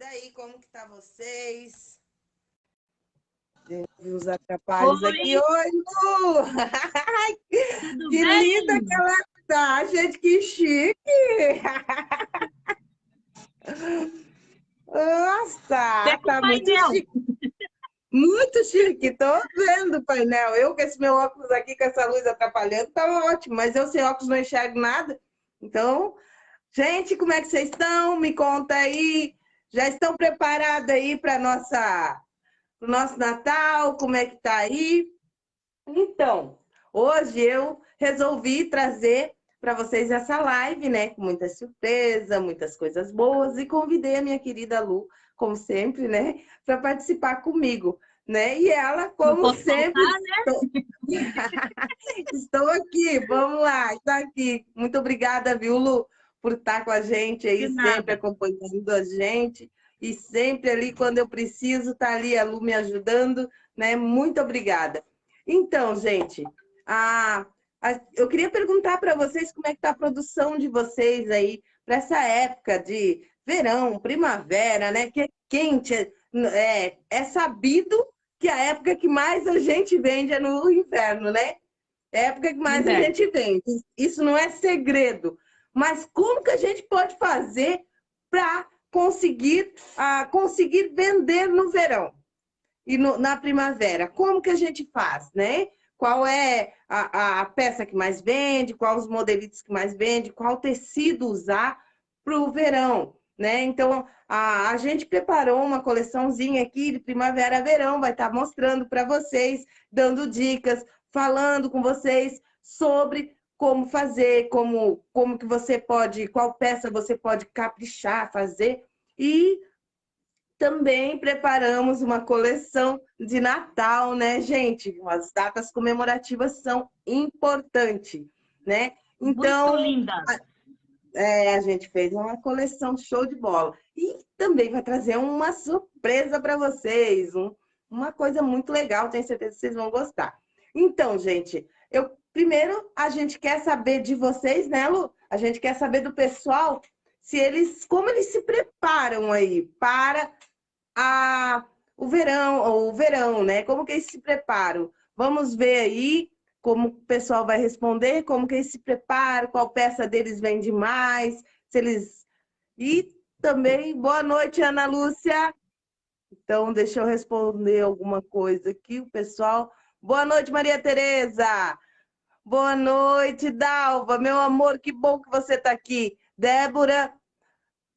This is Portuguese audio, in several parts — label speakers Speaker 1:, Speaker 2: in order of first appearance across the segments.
Speaker 1: daí, como que tá vocês? Os atrapalhos Oi. aqui. Oi, Lu! Tudo que bem? linda que ela tá, gente, que chique! Nossa, tá muito chique. Muito chique, tô vendo o painel. Eu com esse meu óculos aqui, com essa luz atrapalhando, tá ótimo, mas eu sem óculos não enxergo nada. Então, gente, como é que vocês estão? Me conta aí. Já estão preparados aí para nossa o nosso Natal? Como é que tá aí? Então, hoje eu resolvi trazer para vocês essa live, né? Com muita surpresa, muitas coisas boas e convidei a minha querida Lu, como sempre, né, para participar comigo. Né? E ela, como sempre, faltar, né? estou... estou aqui, vamos lá, está aqui. Muito obrigada, viu, Lu, por estar com a gente aí, sempre acompanhando a gente. E sempre ali, quando eu preciso, está ali a Lu me ajudando, né? Muito obrigada. Então, gente, a, a, eu queria perguntar para vocês como é que está a produção de vocês aí para essa época de verão, primavera, né? Que é quente, é, é sabido que a época que mais a gente vende é no inverno, né? É a época que mais a gente vende. Isso não é segredo. Mas como que a gente pode fazer para conseguir, ah, conseguir vender no verão e no, na primavera? Como que a gente faz, né? Qual é a, a peça que mais vende, quais os modelitos que mais vende, qual tecido usar para o verão, né? Então, a, a gente preparou uma coleçãozinha aqui de primavera-verão, vai estar tá mostrando para vocês, dando dicas, falando com vocês sobre como fazer, como, como que você pode, qual peça você pode caprichar, fazer. E também preparamos uma coleção de Natal, né, gente? As datas comemorativas são importantes, né?
Speaker 2: Então, Muito linda.
Speaker 1: É, a gente fez uma coleção show de bola. E também vai trazer uma surpresa para vocês, um, uma coisa muito legal, tenho certeza que vocês vão gostar. Então, gente, eu primeiro a gente quer saber de vocês, né, Lu? A gente quer saber do pessoal se eles, como eles se preparam aí para a, o verão, ou o verão, né? Como que eles se preparam? Vamos ver aí como o pessoal vai responder, como que eles se preparam, qual peça deles vende mais, se eles... E também, boa noite, Ana Lúcia. Então, deixa eu responder alguma coisa aqui, o pessoal. Boa noite, Maria Tereza. Boa noite, Dalva. Meu amor, que bom que você está aqui. Débora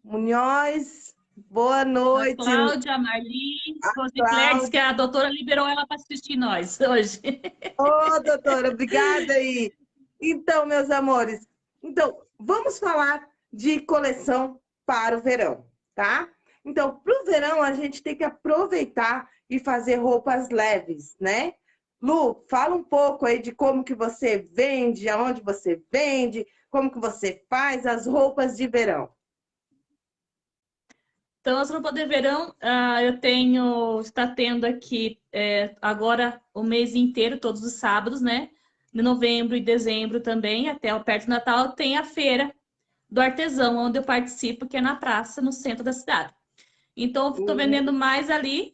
Speaker 1: Munhoz, boa noite. A
Speaker 2: Cláudia, Marli, Rosicler, diz que a doutora liberou ela para assistir nós hoje.
Speaker 1: Ô, oh, doutora, obrigada aí. Então, meus amores, então, vamos falar de coleção para o verão, tá? Então, para o verão, a gente tem que aproveitar e fazer roupas leves, né? Lu, fala um pouco aí de como que você vende, aonde você vende, como que você faz as roupas de verão.
Speaker 2: Então, as roupas de verão, uh, eu tenho, está tendo aqui é, agora o mês inteiro, todos os sábados, né? De novembro e dezembro também, até o perto do Natal, tem a feira do artesão, onde eu participo, que é na praça, no centro da cidade. Então, estou uhum. vendendo mais ali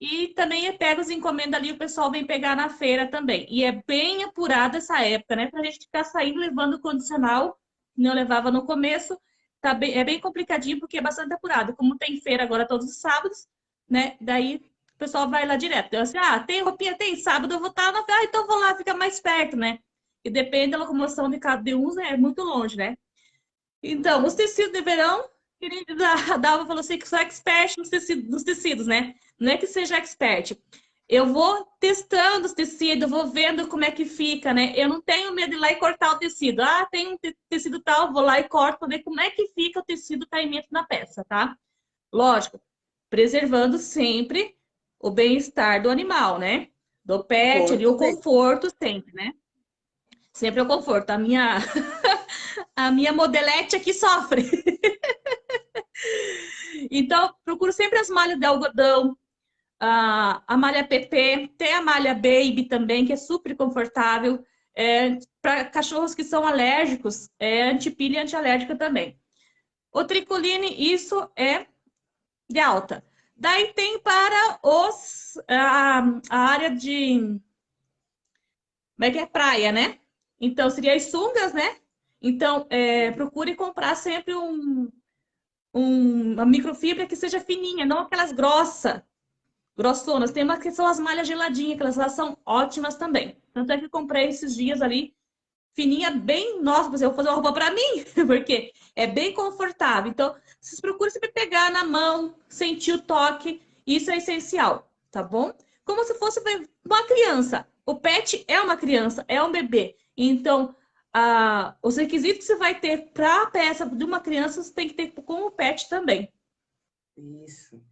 Speaker 2: e também eu pego as encomendas ali, o pessoal vem pegar na feira também. E é bem apurada essa época, né? Pra gente ficar saindo levando condicional, que eu levava no começo, tá bem, é bem complicadinho porque é bastante apurado. Como tem feira agora todos os sábados, né? Daí o pessoal vai lá direto. Eu assim, ah, tem roupinha, tem sábado, eu vou estar na feira, ah, então vou lá, fica mais perto, né? E depende da locomoção de cada um, né? é muito longe, né? Então, os tecidos de verão, querida, a Dalva falou assim que sou expert nos tecidos, nos tecidos, né? Não é que seja expert. Eu vou testando os tecidos, vou vendo como é que fica, né? Eu não tenho medo de ir lá e cortar o tecido. Ah, tem um tecido tal, vou lá e corto para ver como é que fica o tecido caimento na peça, tá? Lógico, preservando sempre o bem-estar do animal, né? Do pet, ali, o conforto sempre, né? Sempre o conforto. A minha, a minha modelete aqui sofre. então, procuro sempre as malhas de algodão, a, malha PP, tem a malha Baby também, que é super confortável. É, Para cachorros que são alérgicos, é antipilha e antialérgica também. O tricoline, isso é de alta. Daí tem para os, a, a área de... Como é que é? Praia, né? Então, seria as sungas, né? Então, é, procure comprar sempre um, um, uma microfibra que seja fininha, não aquelas grossas, grossonas. Tem umas que são as malhas geladinhas, que elas são ótimas também. Tanto é que comprei esses dias ali, fininha, bem... Nossa, eu vou fazer uma roupa para mim, porque é bem confortável. Então, vocês procuram sempre pegar na mão, sentir o toque. Isso é essencial, tá bom? Como se fosse uma criança. O pet é uma criança, é um bebê. Então, ah, os requisitos que você vai ter para a peça de uma criança, você tem que ter com o pet também.
Speaker 1: Isso,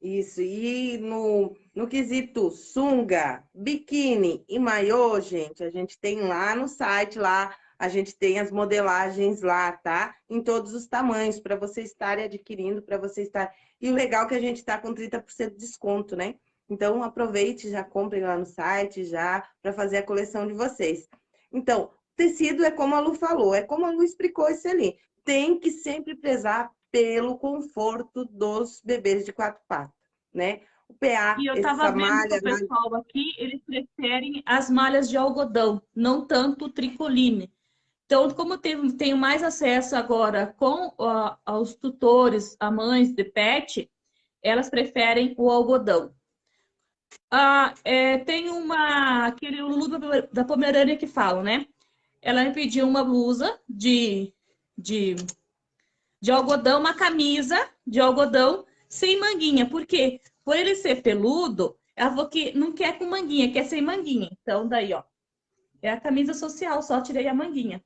Speaker 1: isso. E no, no quesito sunga, biquíni e maiô, gente, a gente tem lá no site, lá a gente tem as modelagens lá, tá? Em todos os tamanhos, para você estar adquirindo, para você estar... E o legal é que a gente está com 30% de desconto, né? Então, aproveite, já comprem lá no site, já, para fazer a coleção de vocês. Então, Tecido é como a Lu falou, é como a Lu explicou isso ali. Tem que sempre prezar pelo conforto dos bebês de quatro patas, né?
Speaker 2: O PA, e eu estava vendo malha, o pessoal aqui, eles preferem as malhas de algodão, não tanto o tricoline. Então, como tenho, tenho mais acesso agora com uh, aos tutores, a mães de pet, elas preferem o algodão. Ah, é, tem uma, aquele Lulu da Pomerânia que fala, né? Ela me pediu uma blusa de, de, de algodão, uma camisa de algodão sem manguinha. Por quê? Por ele ser peludo, ela falou que não quer com manguinha, quer sem manguinha. Então, daí, ó, é a camisa social, só tirei a manguinha.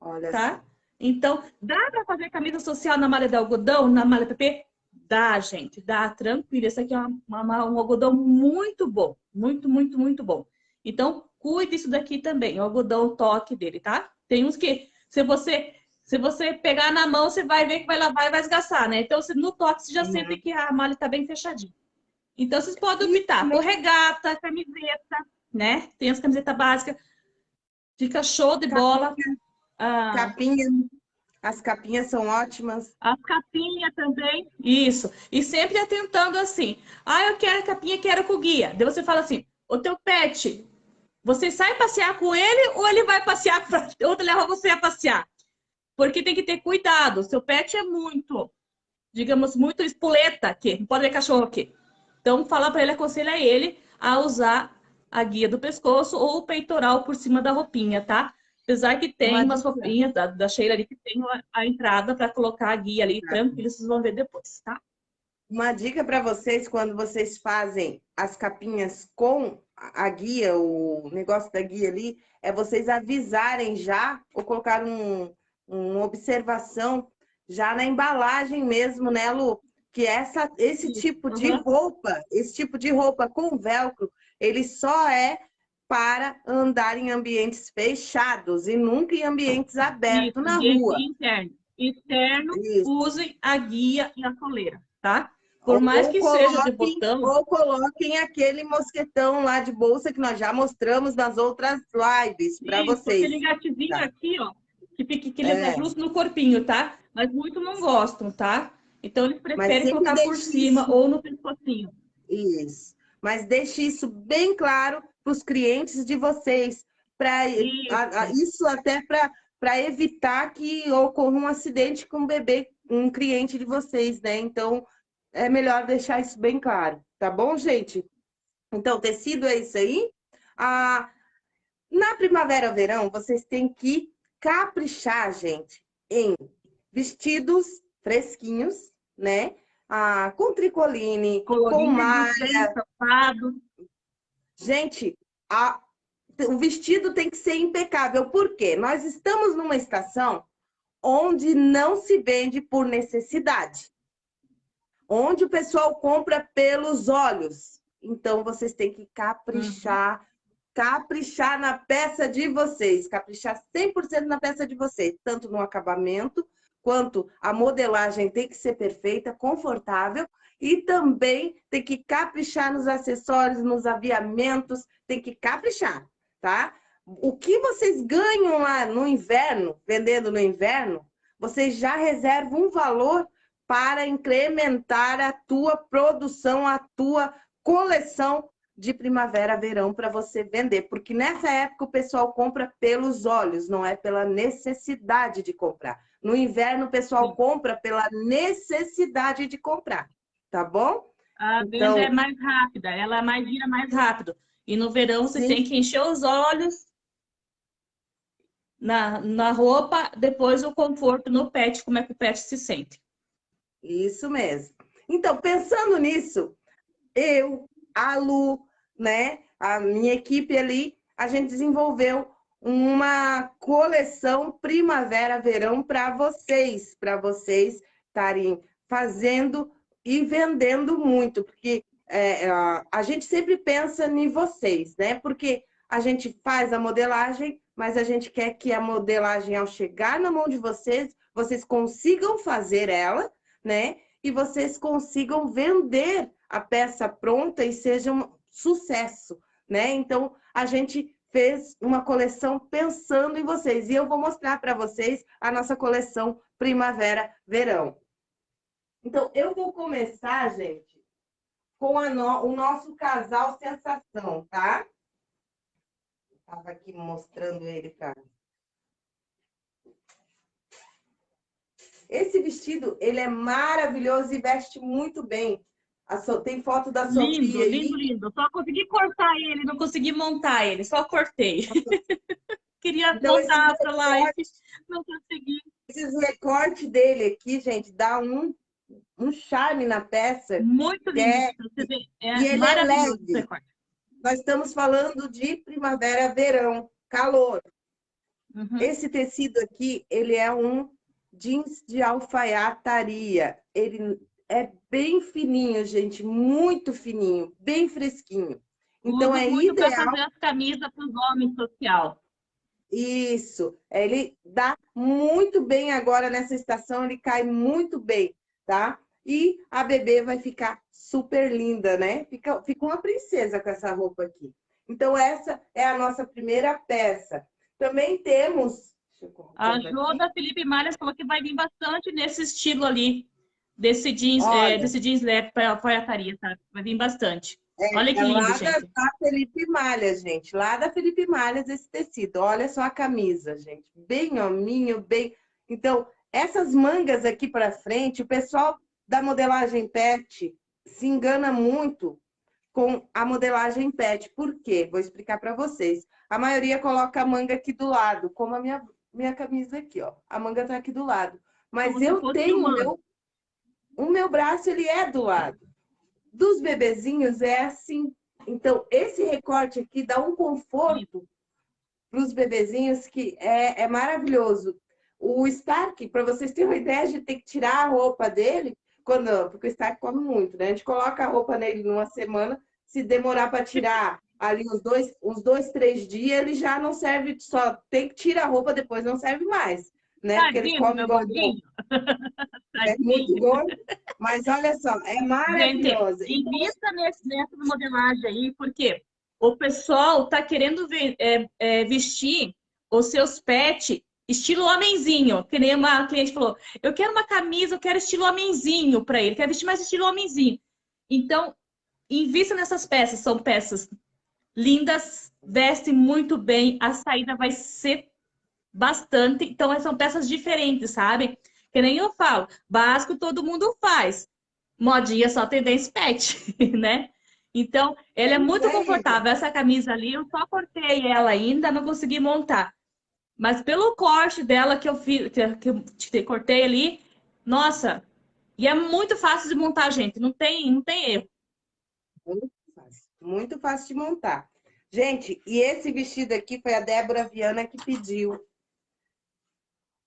Speaker 2: Olha tá? Assim. Então, dá para fazer camisa social na malha de algodão, na malha PP? Dá, gente, dá, tranquilo. Esse aqui é uma, uma, um algodão muito bom, muito, muito, muito bom. Então, cuide isso daqui também, o algodão toque dele, tá? Tem uns que, se você se você pegar na mão, você vai ver que vai lavar e vai esgaçar, né? Então, no toque, você já uhum. sente que a malha está bem fechadinha. Então, vocês podem optar por regata, camiseta, né? Tem as camisetas básicas. Fica show de capinha, bola.
Speaker 1: Ah, capinha. As capinhas são ótimas.
Speaker 2: As capinhas também. Isso. E sempre atentando assim. Ah, eu quero a capinha, quero com guia. Daí você fala assim, o teu pet você sai passear com ele ou ele vai passear para ou leva você a passear? Porque tem que ter cuidado. Seu pet é muito, digamos, muito espoleta aqui. Não pode ver cachorro aqui. Então, fala para ele, aconselha ele a usar a guia do pescoço ou o peitoral por cima da roupinha, tá? Apesar que tem Uma umas roupinhas da, da Sheila ali que tem a, entrada para colocar a guia ali, tranquilo, vocês vão ver depois, tá?
Speaker 1: Uma dica para vocês, quando vocês fazem as capinhas com a guia, o negócio da guia ali, é vocês avisarem já, ou colocar um, uma observação já na embalagem mesmo, né, Lu? Que essa, esse tipo de uhum. roupa, esse tipo de roupa com velcro, ele só é para andar em ambientes fechados e nunca em ambientes abertos Isso, na rua.
Speaker 2: Interno. Externo, Isso. usem a guia e a coleira, tá? Por mais que seja de botão.
Speaker 1: Ou coloquem aquele mosquetão lá de bolsa que nós já mostramos nas outras lives para vocês.
Speaker 2: Aquele gatinho tá. aqui, ó, que, fica, que ele é. é justo no corpinho, tá? Mas muito não gostam, tá? Então eles preferem colocar por cima isso. ou no pescocinho.
Speaker 1: Isso. Mas deixe isso bem claro para os clientes de vocês. Para isso. isso até para evitar que ocorra um acidente com um bebê, um cliente de vocês, né? Então, é melhor deixar isso bem claro, tá bom, gente? Então, tecido é isso aí. Ah, na primavera-verão, vocês têm que caprichar, gente, em vestidos fresquinhos, né? Ah, com tricoline, Colorinho, com malha. Gente, a, o vestido tem que ser impecável. Por quê? Nós estamos numa estação onde não se vende por necessidade onde o pessoal compra pelos olhos. Então, vocês têm que caprichar, uhum. caprichar na peça de vocês, caprichar 100% na peça de vocês, tanto no acabamento, quanto a modelagem tem que ser perfeita, confortável, e também tem que caprichar nos acessórios, nos aviamentos, tem que caprichar, tá? O que vocês ganham lá no inverno, vendendo no inverno, vocês já reservam um valor para incrementar a tua produção, a tua coleção de primavera, verão para você vender, porque nessa época o pessoal compra pelos olhos, não é pela necessidade de comprar. No inverno o pessoal compra pela necessidade de comprar, tá bom?
Speaker 2: A venda então... é mais rápida, ela mais gira mais rápido. E no verão você Sim. tem que encher os olhos na, na roupa, depois o conforto no pet, como é que o pet se sente.
Speaker 1: Isso mesmo. Então, pensando nisso, eu, a Lu, né, a minha equipe ali, a gente desenvolveu uma coleção primavera-verão para vocês, para vocês estarem fazendo e vendendo muito, porque é, a gente sempre pensa em vocês, né? Porque a gente faz a modelagem, mas a gente quer que a modelagem, ao chegar na mão de vocês, vocês consigam fazer ela, né? E vocês consigam vender a peça pronta e seja um sucesso, né? Então, a gente fez uma coleção pensando em vocês. E eu vou mostrar para vocês a nossa coleção Primavera-Verão. Então, eu vou começar, gente, com no... o nosso casal sensação, tá? Estava aqui mostrando ele para Esse vestido, ele é maravilhoso e veste muito bem. So... Tem foto da Sofia
Speaker 2: Lindo, aí. lindo, lindo. Só consegui cortar ele, não consegui montar ele, só cortei. Queria então, montar para live, não consegui.
Speaker 1: Esse recorte dele aqui, gente, dá um, um charme na peça.
Speaker 2: Muito lindo. É,
Speaker 1: é e ele é leve. Nós estamos falando de primavera, verão, calor. Uhum. Esse tecido aqui, ele é um jeans de alfaiataria. Ele é bem fininho, gente, muito fininho, bem fresquinho.
Speaker 2: Então Uso é muito ideal para fazer as camisas para os homens social.
Speaker 1: Isso, ele dá muito bem agora nessa estação, ele cai muito bem, tá? E a bebê vai ficar super linda, né? Fica, fica uma princesa com essa roupa aqui. Então essa é a nossa primeira peça. Também temos
Speaker 2: a Jo da Felipe Malhas falou que vai vir bastante nesse estilo ali, desse jeans, é, desse jeans leve para alfaiataria, tá? Vai vir bastante. É, Olha que é lindo, lá gente.
Speaker 1: da Felipe Malhas, gente. Lá da Felipe Malhas esse tecido. Olha só a camisa, gente. Bem hominho, bem... Então, essas mangas aqui para frente, o pessoal da modelagem pet se engana muito com a modelagem pet. Por quê? Vou explicar para vocês. A maioria coloca a manga aqui do lado, como a minha minha camisa aqui, ó. A manga tá aqui do lado. Mas Como eu tenho o meu, o meu braço, ele é do lado. Dos bebezinhos é assim. Então, esse recorte aqui dá um conforto para os bebezinhos que é, é maravilhoso. O Stark, para vocês terem uma ideia, a gente tem que tirar a roupa dele, quando, porque o Stark come muito, né? A gente coloca a roupa nele numa semana, se demorar para tirar ali uns dois, uns dois, três dias, ele já não serve, só tem que tirar a roupa depois, não serve mais. Né?
Speaker 2: Porque ele come igual
Speaker 1: É muito bom, mas olha só, é maravilhoso.
Speaker 2: Gente, invista nesse, nessa modelagem aí, porque o pessoal tá querendo ver, é, é, vestir os seus pets estilo homenzinho, que nem uma cliente falou, eu quero uma camisa, eu quero estilo homenzinho para ele, quero vestir mais estilo homenzinho. Então, invista nessas peças, são peças lindas, vestem muito bem, a saída vai ser bastante. Então, são peças diferentes, sabe? Que nem eu falo, básico todo mundo faz. Modinha só tendência pet, né? Então, ela é muito confortável. Essa camisa ali, eu só cortei ela ainda, não consegui montar. Mas pelo corte dela que eu fiz, que eu cortei ali, nossa, e é muito fácil de montar, gente. Não tem, não tem erro.
Speaker 1: Muito fácil de montar. Gente, e esse vestido aqui foi a Débora Viana que pediu.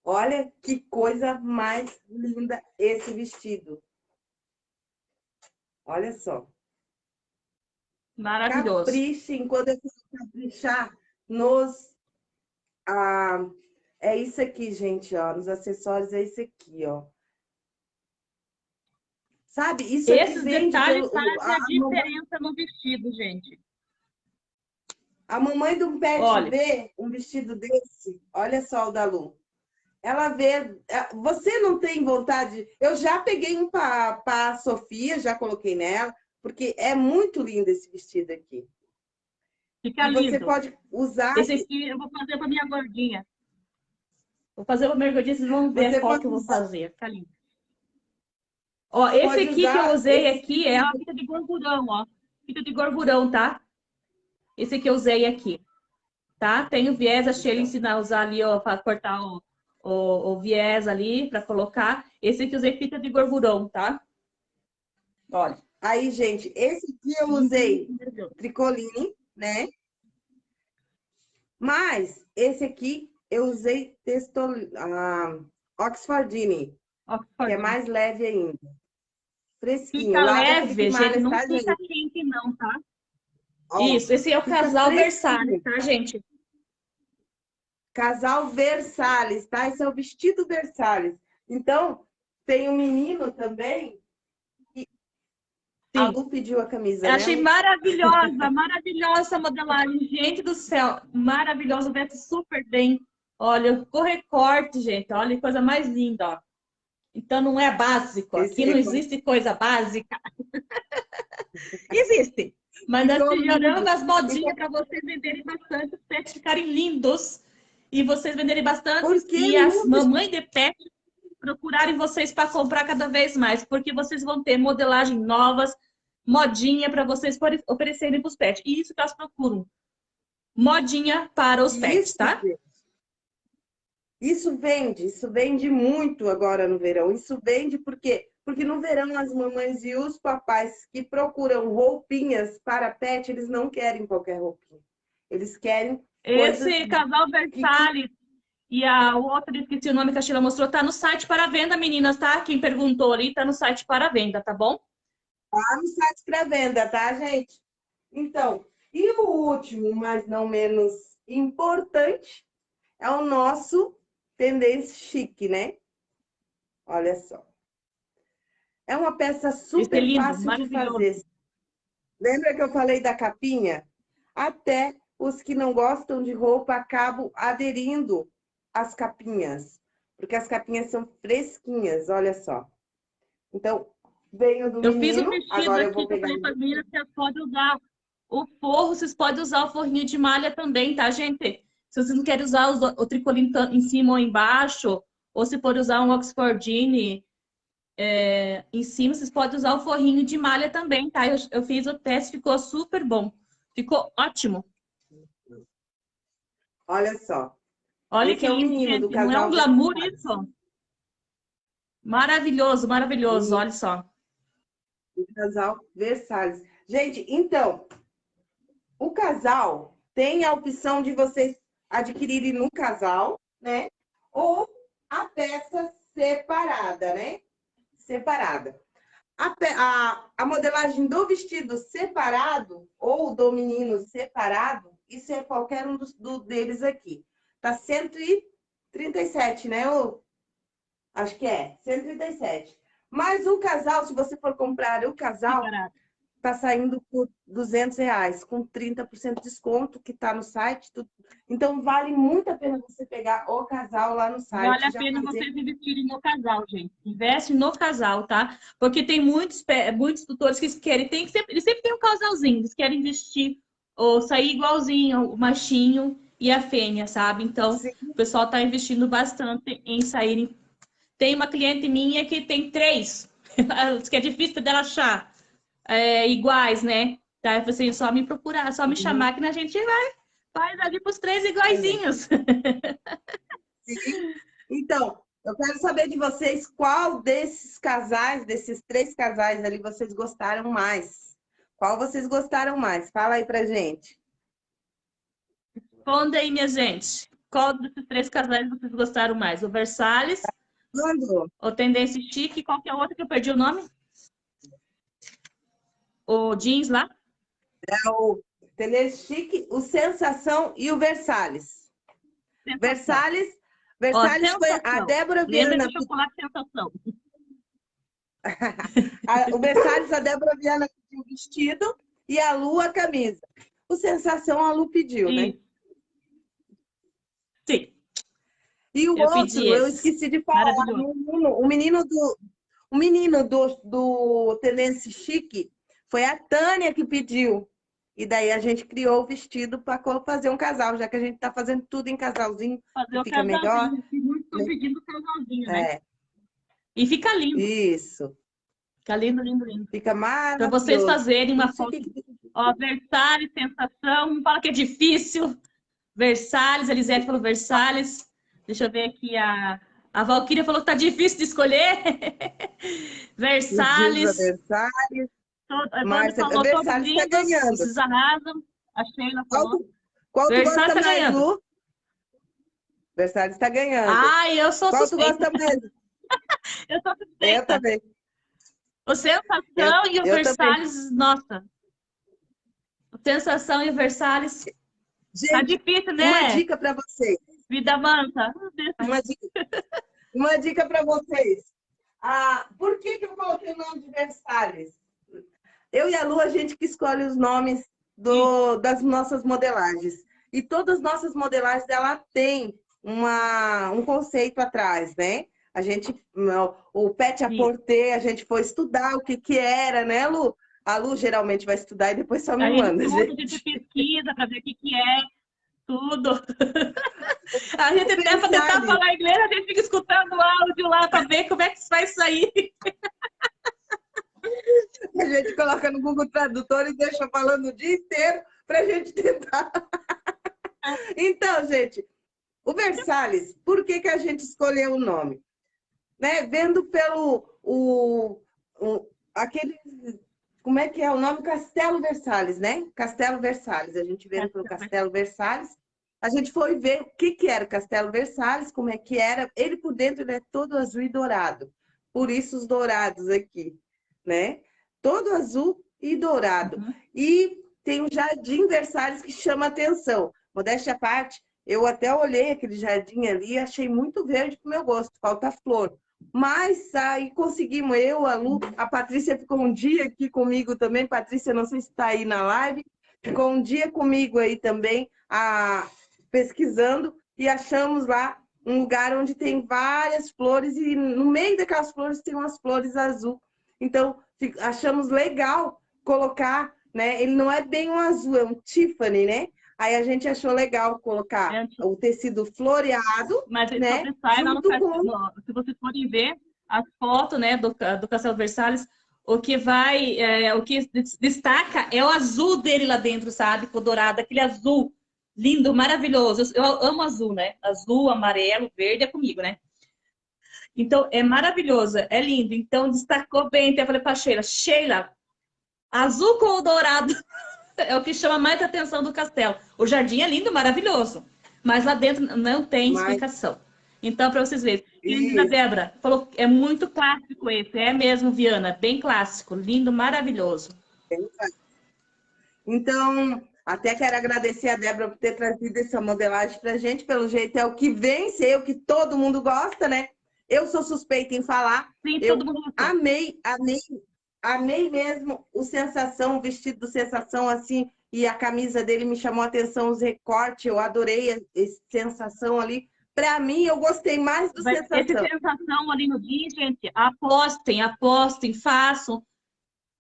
Speaker 1: Olha que coisa mais linda esse vestido. Olha só.
Speaker 2: Maravilhoso.
Speaker 1: Caprichem, quando eu caprichar nos... Ah, é isso aqui, gente, ó. Nos acessórios é isso aqui, ó. Sabe? Isso
Speaker 2: Esses detalhes fazem a, a diferença no vestido, gente.
Speaker 1: A mamãe do pet Olha. vê um vestido desse, olha só o da Lu. ela vê... É, você não tem vontade... Eu já peguei um para a Sofia, já coloquei nela, porque é muito lindo esse vestido aqui.
Speaker 2: Fica lindo.
Speaker 1: Você pode usar...
Speaker 2: Esse aqui eu vou fazer para minha gordinha. Vou fazer para minha gordinha, vocês vão ver você qual que eu vou fazer. Fica lindo. Ó, esse pode aqui que eu usei esse... aqui é a fita de gorgurão, ó. Fita de gorgurão, tá? Esse que eu usei aqui. Tá? Tem o viés, a Sheila ensina a usar ali, ó, para cortar o, o, o, viés ali, para colocar. Esse aqui eu usei fita de gorgurão, tá?
Speaker 1: Olha. Aí, gente, esse aqui eu usei tricoline, né? Mas esse aqui eu usei texto, uh, Oxfordine, Oxford. que é mais leve ainda.
Speaker 2: Fresquinho. Fica leve, gente, não fica gente. quente não, tá? Ó, Isso, esse é o casal Versalhes, tá, gente?
Speaker 1: Casal Versalhes, tá? Esse é o vestido Versalhes. Então, tem um menino também Sim. A Lu pediu a camisa.
Speaker 2: Eu né? achei maravilhosa, maravilhosa a modelagem. Gente do céu, maravilhosa, veste super bem. Olha, o recorte, gente. Olha que coisa mais linda, ó. Então não é básico. Aqui Esse não existe coisa básica. existe. Mas nós melhoramos as modinhas para vocês venderem bastante, os pets ficarem lindos. E vocês venderem bastante. E as mamães de pet procurarem vocês para comprar cada vez mais, porque vocês vão ter modelagem novas, modinha para vocês oferecerem para os pets. E isso que elas procuram. Modinha para os pets, tá?
Speaker 1: Isso vende, isso vende muito agora no verão. Isso vende porque porque no verão as mamães e os papais que procuram roupinhas para pet, eles não querem qualquer roupinha. Eles querem
Speaker 2: Esse casal Versalhes que... e a outra, esqueci o nome que a Sheila mostrou, tá no site para venda, meninas, tá? Quem perguntou ali, tá no site para venda, tá bom?
Speaker 1: Tá no site para venda, tá, gente? Então, e o último, mas não menos importante, é o nosso tendência chique, né? Olha só. É uma peça super é lindo, fácil de fazer. Lembra que eu falei da capinha? Até os que não gostam de roupa acabam aderindo às capinhas. Porque as capinhas são fresquinhas, olha só. Então, Venho do
Speaker 2: eu
Speaker 1: menino,
Speaker 2: fiz o vestido aqui também para mim, vocês podem usar o forro, vocês podem usar o forrinho de malha também, tá, gente? Se vocês não querem usar o, o tricoline em cima ou embaixo, ou se for usar um Oxfordine é, em cima, vocês podem usar o forrinho de malha também, tá? Eu, eu fiz o teste, ficou super bom. Ficou ótimo.
Speaker 1: Olha só.
Speaker 2: Olha Esse que é lindo, não é um glamour isso? Maravilhoso, maravilhoso, olha só
Speaker 1: o casal Versalhes. Gente, então, o casal tem a opção de vocês adquirirem no casal, né? Ou a peça separada, né? Separada. A, a, a modelagem do vestido separado ou do menino separado, isso é qualquer um dos, do, deles aqui. Tá 137, né? Ou, acho que é, 137. Mas o casal, se você for comprar o casal, tá saindo por 200 reais, com 30% de desconto, que tá no site. Tudo. Então, vale muito a pena você pegar o casal lá no site.
Speaker 2: Vale a pena fazer... vocês investirem no casal, gente. Investe no casal, tá? Porque tem muitos, muitos tutores que querem, tem, eles sempre tem um casalzinho, eles querem investir ou sair igualzinho, o machinho e a fêmea, sabe? Então, Sim. o pessoal tá investindo bastante em saírem tem uma cliente minha que tem três, que é difícil dela achar é, iguais, né? Tá? Eu falei assim, só me procurar, só me uhum. chamar que a gente vai, faz ali para os três iguaizinhos.
Speaker 1: Sim. Então, eu quero saber de vocês qual desses casais, desses três casais ali, vocês gostaram mais. Qual vocês gostaram mais? Fala aí pra gente.
Speaker 2: Responda aí, minha gente. Qual desses três casais vocês gostaram mais? O Versalhes, quando? O Tendência Chique, qual que é o outro que eu perdi o nome? O jeans lá?
Speaker 1: É o Tendência Chique, o Sensação e o Versalhes. Sensação. Versalhes, Versalhes Ó, foi a Débora Viana.
Speaker 2: Lembra do chocolate Sensação.
Speaker 1: o Versalhes, a Débora Viana pediu o vestido e a Lu a camisa. O Sensação a Lu pediu, né?
Speaker 2: Sim.
Speaker 1: E o
Speaker 2: eu
Speaker 1: outro, eu esqueci de falar, o menino, o menino, do, o menino do, do Tendência Chique foi a Tânia que pediu. E daí a gente criou o vestido para fazer um casal, já que a gente está fazendo tudo em casalzinho.
Speaker 2: Fazer
Speaker 1: fica melhor.
Speaker 2: Muito né? pedindo casalzinho, né? É. E fica lindo.
Speaker 1: Isso.
Speaker 2: Fica lindo, lindo, lindo.
Speaker 1: Fica maravilhoso.
Speaker 2: Para vocês fazerem uma foto. Ó, Versalhes, sensação. Fala que é difícil. Versalhes, Elisete falou Versalhes. Deixa eu ver aqui a... A Valquíria falou que tá difícil de escolher. Versalhes.
Speaker 1: Versalhes. Todo, Márcia, falou, Versalhes está ganhando.
Speaker 2: Vocês arrasam. A Sheila falou.
Speaker 1: Qual, qual tu gosta tá mais, ganhando. Lu? Versalhes está ganhando.
Speaker 2: Ai, eu sou
Speaker 1: Qual suspeita. tu gosta mais?
Speaker 2: eu sou suspeita.
Speaker 1: Eu também.
Speaker 2: O Sensação eu, e o Versalhes, também. nossa. O Sensação e o Versalhes. Gente, tá difícil, né?
Speaker 1: Uma dica para vocês.
Speaker 2: Vida mansa.
Speaker 1: Uma dica, uma dica para vocês. Ah, por que, que eu coloquei o nome de Versalhes? Eu e a Lu, a gente que escolhe os nomes do, das nossas modelagens. E todas as nossas modelagens, ela tem uma, um conceito atrás, né? A gente, o pet a porter, a gente foi estudar o que que era, né, Lu? A Lu geralmente vai estudar e depois só me manda.
Speaker 2: A gente, gente pesquisa para ver o que que é, tudo. A gente até para tentar falar inglês, a gente fica escutando o áudio lá para ver como é que vai sair.
Speaker 1: A gente coloca no Google Tradutor e deixa falando o dia inteiro para a gente tentar. Então, gente, o Versalhes, por que, que a gente escolheu o nome? Né? Vendo pelo o, o, aquele como é que é o nome? Castelo Versalhes, né? Castelo Versalhes. A gente vendo pelo Castelo Versalhes. A gente foi ver o que, que era o Castelo Versalhes, como é que era. Ele por dentro ele é todo azul e dourado. Por isso os dourados aqui, né? Todo azul e dourado. Uhum. E tem um jardim Versalhes que chama atenção. Modéstia à parte, eu até olhei aquele jardim ali e achei muito verde para o meu gosto. Falta flor. Mas aí conseguimos, eu, a Lu, a Patrícia ficou um dia aqui comigo também. Patrícia, não sei se está aí na live. Ficou um dia comigo aí também, a, pesquisando, e achamos lá um lugar onde tem várias flores, e no meio daquelas flores tem umas flores azul. Então, achamos legal colocar, né? Ele não é bem um azul, é um Tiffany, né? Aí a gente achou legal colocar é, o tecido floreado,
Speaker 2: Mas
Speaker 1: né?
Speaker 2: Sai, junto com... Se vocês forem ver as fotos né, do, do Castelo Versalhes, o que vai, é, o que destaca é o azul dele lá dentro, sabe? Com o dourado, aquele azul lindo, maravilhoso. Eu, eu amo azul, né? Azul, amarelo, verde é comigo, né? Então, é maravilhoso, é lindo. Então, destacou bem. Então, eu falei para Sheila, Sheila, azul com o dourado é o que chama mais atenção do castelo. O jardim é lindo, maravilhoso, mas lá dentro não tem mas... explicação. Então, para vocês verem. Querida Débora, falou é muito clássico esse. É mesmo, Viana, bem clássico, lindo, maravilhoso.
Speaker 1: Então, até quero agradecer a Débora por ter trazido essa modelagem para a gente. Pelo jeito, é o que vence, é o que todo mundo gosta, né? Eu sou suspeita em falar.
Speaker 2: Sim,
Speaker 1: eu
Speaker 2: todo mundo
Speaker 1: amei, amei amei mesmo o Sensação, o vestido do Sensação, assim, e a camisa dele me chamou a atenção, os recortes, eu adorei a, Sensação ali. Para mim, eu gostei mais do Mas Sensação.
Speaker 2: Esse Sensação ali no dia, gente, apostem, apostem, façam.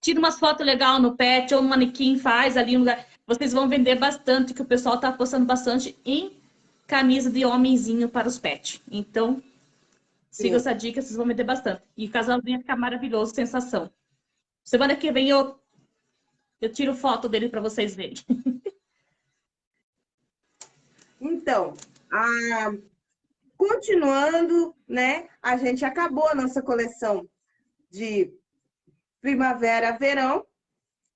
Speaker 2: Tira umas fotos legais no pet, ou um manequim faz ali. lugar. Vocês vão vender bastante, que o pessoal está apostando bastante em camisa de homenzinho para os pets. Então, sigam essa dica, vocês vão vender bastante. E o casalzinho fica maravilhoso, sensação. Semana que vem eu, eu tiro foto dele para vocês verem.
Speaker 1: Então, a... continuando, né? A gente acabou a nossa coleção de primavera, verão.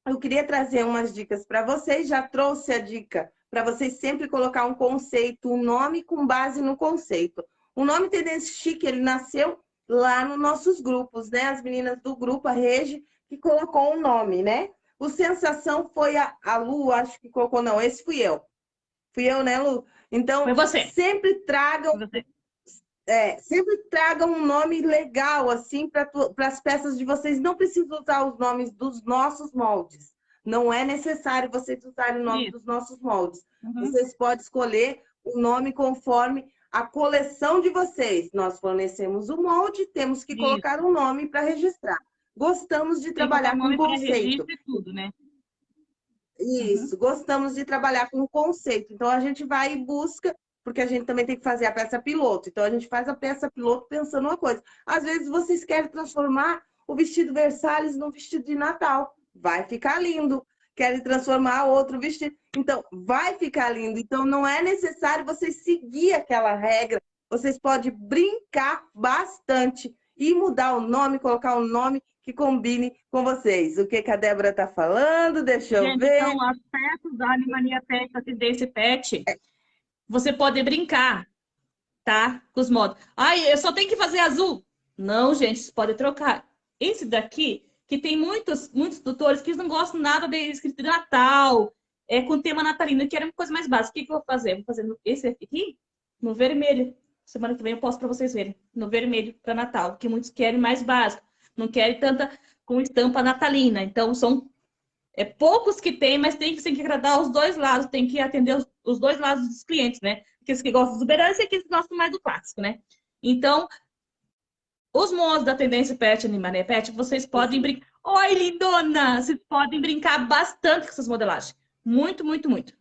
Speaker 1: Eu queria trazer umas dicas para vocês. Já trouxe a dica para vocês sempre colocar um conceito, um nome com base no conceito. O nome Tendência Chique, ele nasceu lá nos nossos grupos, né? As meninas do grupo, a Regi, que colocou um nome, né? O Sensação foi a, a Lu, acho que colocou, não, esse fui eu. Fui eu, né, Lu? Então, sempre tragam... É, sempre tragam um nome legal, assim, para as peças de vocês. Não precisam usar os nomes dos nossos moldes. Não é necessário vocês usarem o nome Isso. dos nossos moldes. Uhum. Vocês podem escolher o nome conforme a coleção de vocês. Nós fornecemos o molde, temos que Isso. colocar um nome para registrar. Gostamos de trabalhar com conceito.
Speaker 2: Tudo, né?
Speaker 1: Isso, uhum. gostamos de trabalhar com conceito. Então a gente vai e busca, porque a gente também tem que fazer a peça piloto. Então a gente faz a peça piloto pensando uma coisa. Às vezes vocês querem transformar o vestido Versalhes num vestido de Natal. Vai ficar lindo. Querem transformar outro vestido. Então, vai ficar lindo. Então, não é necessário vocês seguir aquela regra. Vocês podem brincar bastante e mudar o nome, colocar um nome que combine com vocês. O que, que a Débora está falando? Deixa eu
Speaker 2: Gente,
Speaker 1: ver.
Speaker 2: Então, as peças da Animania Pet, Tendência Pet, é. você pode brincar, tá? Com os modos. Ai, eu só tenho que fazer azul. Não, gente, você pode trocar. Esse daqui, que tem muitos, muitos tutores que não gostam nada de escrito de Natal, é, com tema natalino, que era uma coisa mais básica. O que, que eu vou fazer? Vou fazer esse aqui, no vermelho. Semana que vem eu posto para vocês verem. No vermelho para Natal, que muitos querem mais básico. Não querem tanta com estampa natalina. Então, são é, poucos que tem, mas tem que, tem que agradar os dois lados, tem que atender os, os dois lados dos clientes, né? Aqueles que gostam do exuberância e aqueles que gostam mais do clássico, né? Então, os moços da tendência pet animané pet, vocês podem brincar. Oi, lindona! Vocês podem brincar bastante com essas modelagens. Muito, muito, muito.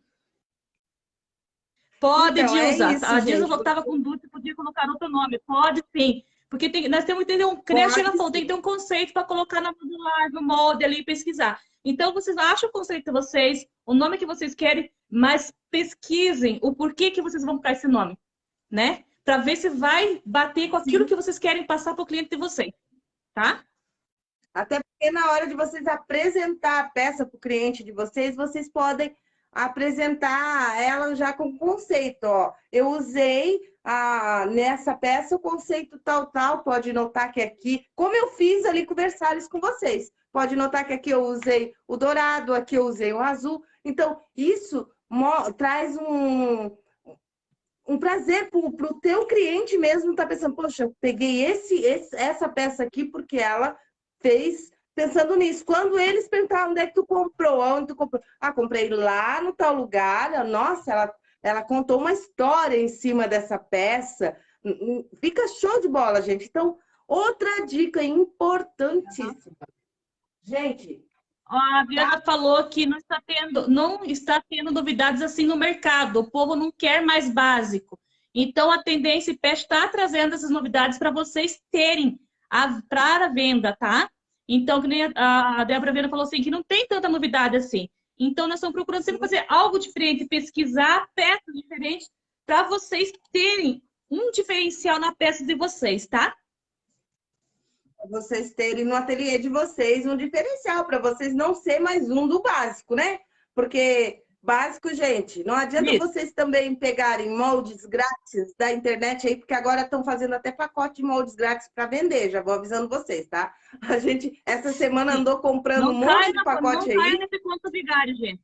Speaker 2: Pode então, é usar. Isso, a Dias eu estava com dúvida, podia colocar outro nome. Pode sim. Porque tem, nós temos que entender um creche tem que ter um conceito para colocar na modular, no molde ali e pesquisar. Então, vocês acham o conceito de vocês, o nome que vocês querem, mas pesquisem o porquê que vocês vão colocar esse nome, né? Para ver se vai bater com aquilo Sim. que vocês querem passar para o cliente de vocês, tá?
Speaker 1: Até porque na hora de vocês apresentar a peça para o cliente de vocês, vocês podem apresentar ela já com conceito, ó. Eu usei a, nessa peça o conceito tal, tal, pode notar que aqui, como eu fiz ali com Versalhes com vocês, pode notar que aqui eu usei o dourado, aqui eu usei o azul. Então, isso traz um, um prazer para o teu cliente mesmo estar tá pensando, poxa, eu peguei esse, esse, essa peça aqui porque ela fez pensando nisso. Quando eles perguntaram onde é que tu comprou, onde tu comprou? Ah, comprei lá no tal lugar. Nossa, ela, ela contou uma história em cima dessa peça. Fica show de bola, gente. Então, outra dica importantíssima. Gente,
Speaker 2: a Viana falou que não está tendo, não está tendo novidades assim no mercado. O povo não quer mais básico. Então a tendência PET está trazendo essas novidades para vocês terem para a venda, tá? Então, que nem a, a Débora Viana falou assim, que não tem tanta novidade assim. Então, nós estamos procurando sempre fazer algo diferente, pesquisar peças diferentes para vocês terem um diferencial na peça de vocês, tá?
Speaker 1: Vocês terem no ateliê de vocês um diferencial, para vocês não ser mais um do básico, né? Porque básico, gente, não adianta Isso. vocês também pegarem moldes grátis da internet aí, porque agora estão fazendo até pacote de moldes grátis para vender, já vou avisando vocês, tá? A gente, essa semana, andou comprando não um monte de pacote
Speaker 2: não
Speaker 1: aí.
Speaker 2: Não nesse conto vigário, gente.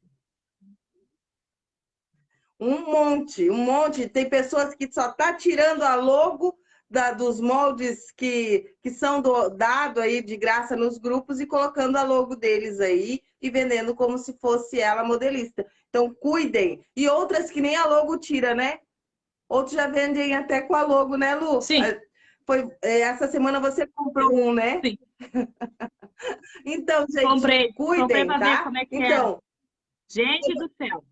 Speaker 1: Um monte, um monte. Tem pessoas que só tá tirando a logo da, dos moldes que, que são do, dado aí de graça nos grupos e colocando a logo deles aí e vendendo como se fosse ela modelista. Então, cuidem. E outras que nem a logo tira, né? Outros já vendem até com a logo, né, Lu?
Speaker 2: Sim. É,
Speaker 1: foi, é, essa semana você comprou um, né?
Speaker 2: Sim.
Speaker 1: então, gente,
Speaker 2: comprei,
Speaker 1: cuidem,
Speaker 2: comprei
Speaker 1: tá?
Speaker 2: É então, é. Gente do céu.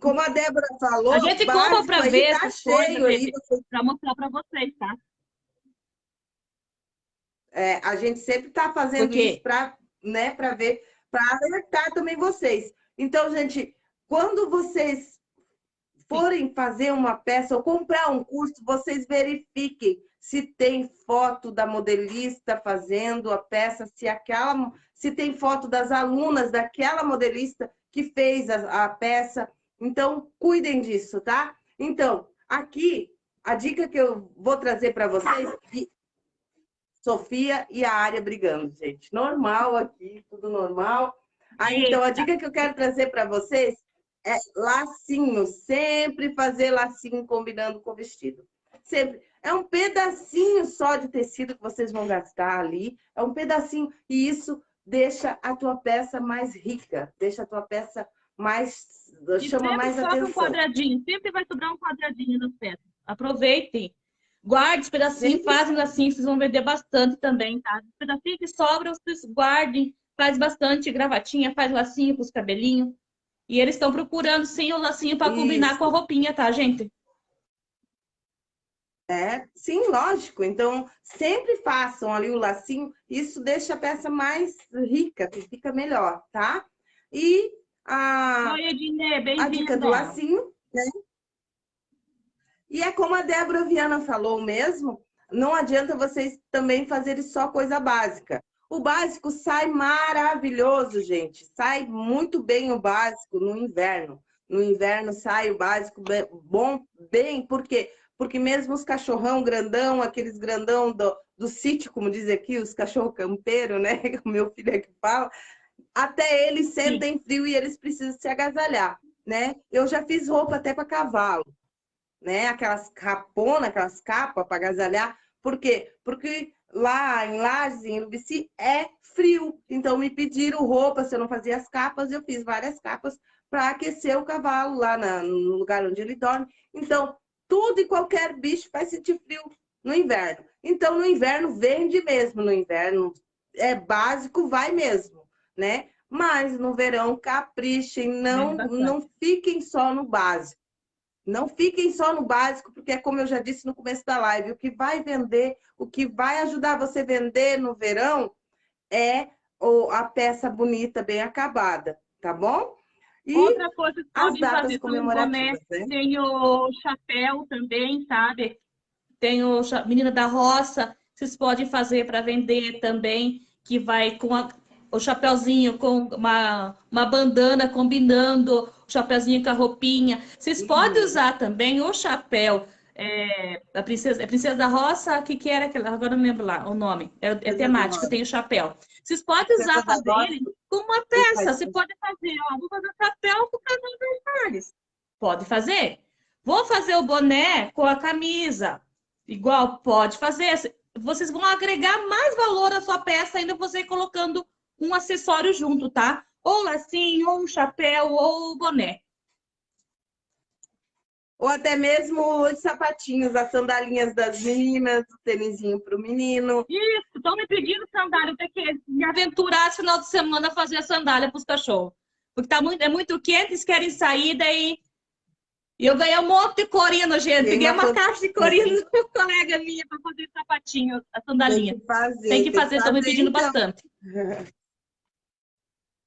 Speaker 1: Como a Débora falou,
Speaker 2: a gente compra para ver tá cheio para mostrar para vocês, tá?
Speaker 1: É, a gente sempre está fazendo isso para né, ver, para alertar também vocês. Então, gente, quando vocês forem fazer uma peça ou comprar um curso, vocês verifiquem se tem foto da modelista fazendo a peça, se aquela, se tem foto das alunas daquela modelista que fez a, a peça. Então, cuidem disso, tá? Então, aqui, a dica que eu vou trazer para vocês, Sofia e a área brigando, gente. Normal aqui, tudo normal. Aí, então, a dica que eu quero trazer para vocês é lacinho. Sempre fazer lacinho combinando com o vestido. Sempre. É um pedacinho só de tecido que vocês vão gastar ali. É um pedacinho. E isso deixa a tua peça mais rica. Deixa a tua peça mais...
Speaker 2: E
Speaker 1: chama mais atenção.
Speaker 2: um quadradinho. Sempre vai sobrar um quadradinho nas peças. Aproveitem. Guarde os pedacinhos, fazem assim, vocês vão vender bastante também, tá? Os pedacinhos que sobram, vocês guardem, faz bastante gravatinha, faz lacinho para os cabelinhos. E eles estão procurando sim o lacinho para combinar com a roupinha, tá, gente?
Speaker 1: É, sim, lógico. Então, sempre façam ali o lacinho. Isso deixa a peça mais rica, fica melhor, tá? E a,
Speaker 2: Oi, Edine,
Speaker 1: a dica do lacinho, né? E é como a Débora Viana falou mesmo, não adianta vocês também fazerem só coisa básica. O básico sai maravilhoso, gente. Sai muito bem o básico no inverno. No inverno sai o básico bem, bom, bem, por quê? Porque mesmo os cachorrão grandão, aqueles grandão do, do sítio, como diz aqui, os cachorro campeiro, né? O meu filho é que fala, até eles sentem Sim. frio e eles precisam se agasalhar, né? Eu já fiz roupa até para cavalo né? Aquelas caponas, aquelas capas para agasalhar. Por quê? Porque lá em Lages, em Urubici, é frio. Então me pediram roupa, se eu não fazia as capas, eu fiz várias capas para aquecer o cavalo lá na, no lugar onde ele dorme. Então, tudo e qualquer bicho vai sentir frio no inverno. Então, no inverno, vende mesmo. No inverno, é básico, vai mesmo, né? Mas no verão, caprichem, não, não fiquem só no básico. Não fiquem só no básico, porque é como eu já disse no começo da live, o que vai vender, o que vai ajudar você a vender no verão é a peça bonita, bem acabada, tá bom?
Speaker 2: E Outra coisa que as datas comemorativas, né? Tem o chapéu também, sabe? Tem o Menina da Roça, vocês podem fazer para vender também, que vai com a, o chapéuzinho com uma, uma bandana combinando, o chapéuzinho com a roupinha. Vocês uhum. podem usar também o chapéu é, da princesa, é princesa da roça, o que, que era aquela? Agora não lembro lá o nome. É, é temática, tem o chapéu. Vocês podem usar também com uma peça. Você pode fazer, ó, vou fazer chapéu com casal Versalhes. Pode fazer. Vou fazer o boné com a camisa. Igual, pode fazer. Vocês vão agregar mais valor à sua peça ainda você colocando um acessório junto, tá? Ou lacinho, ou um chapéu, ou boné.
Speaker 1: Ou até mesmo os sapatinhos, as sandalinhas das meninas, o tênisinho para o menino.
Speaker 2: Isso, estão me pedindo sandália, tem que me aventurar esse final de semana a fazer a sandália para os cachorros. Porque tá muito, é muito quente, eles querem sair, daí... E eu ganhei um monte de corino, gente. Peguei uma caixa de corino uma colega minha para fazer sapatinho, a sandalinha. Tem que fazer, tem que fazer, estão me pedindo então. bastante.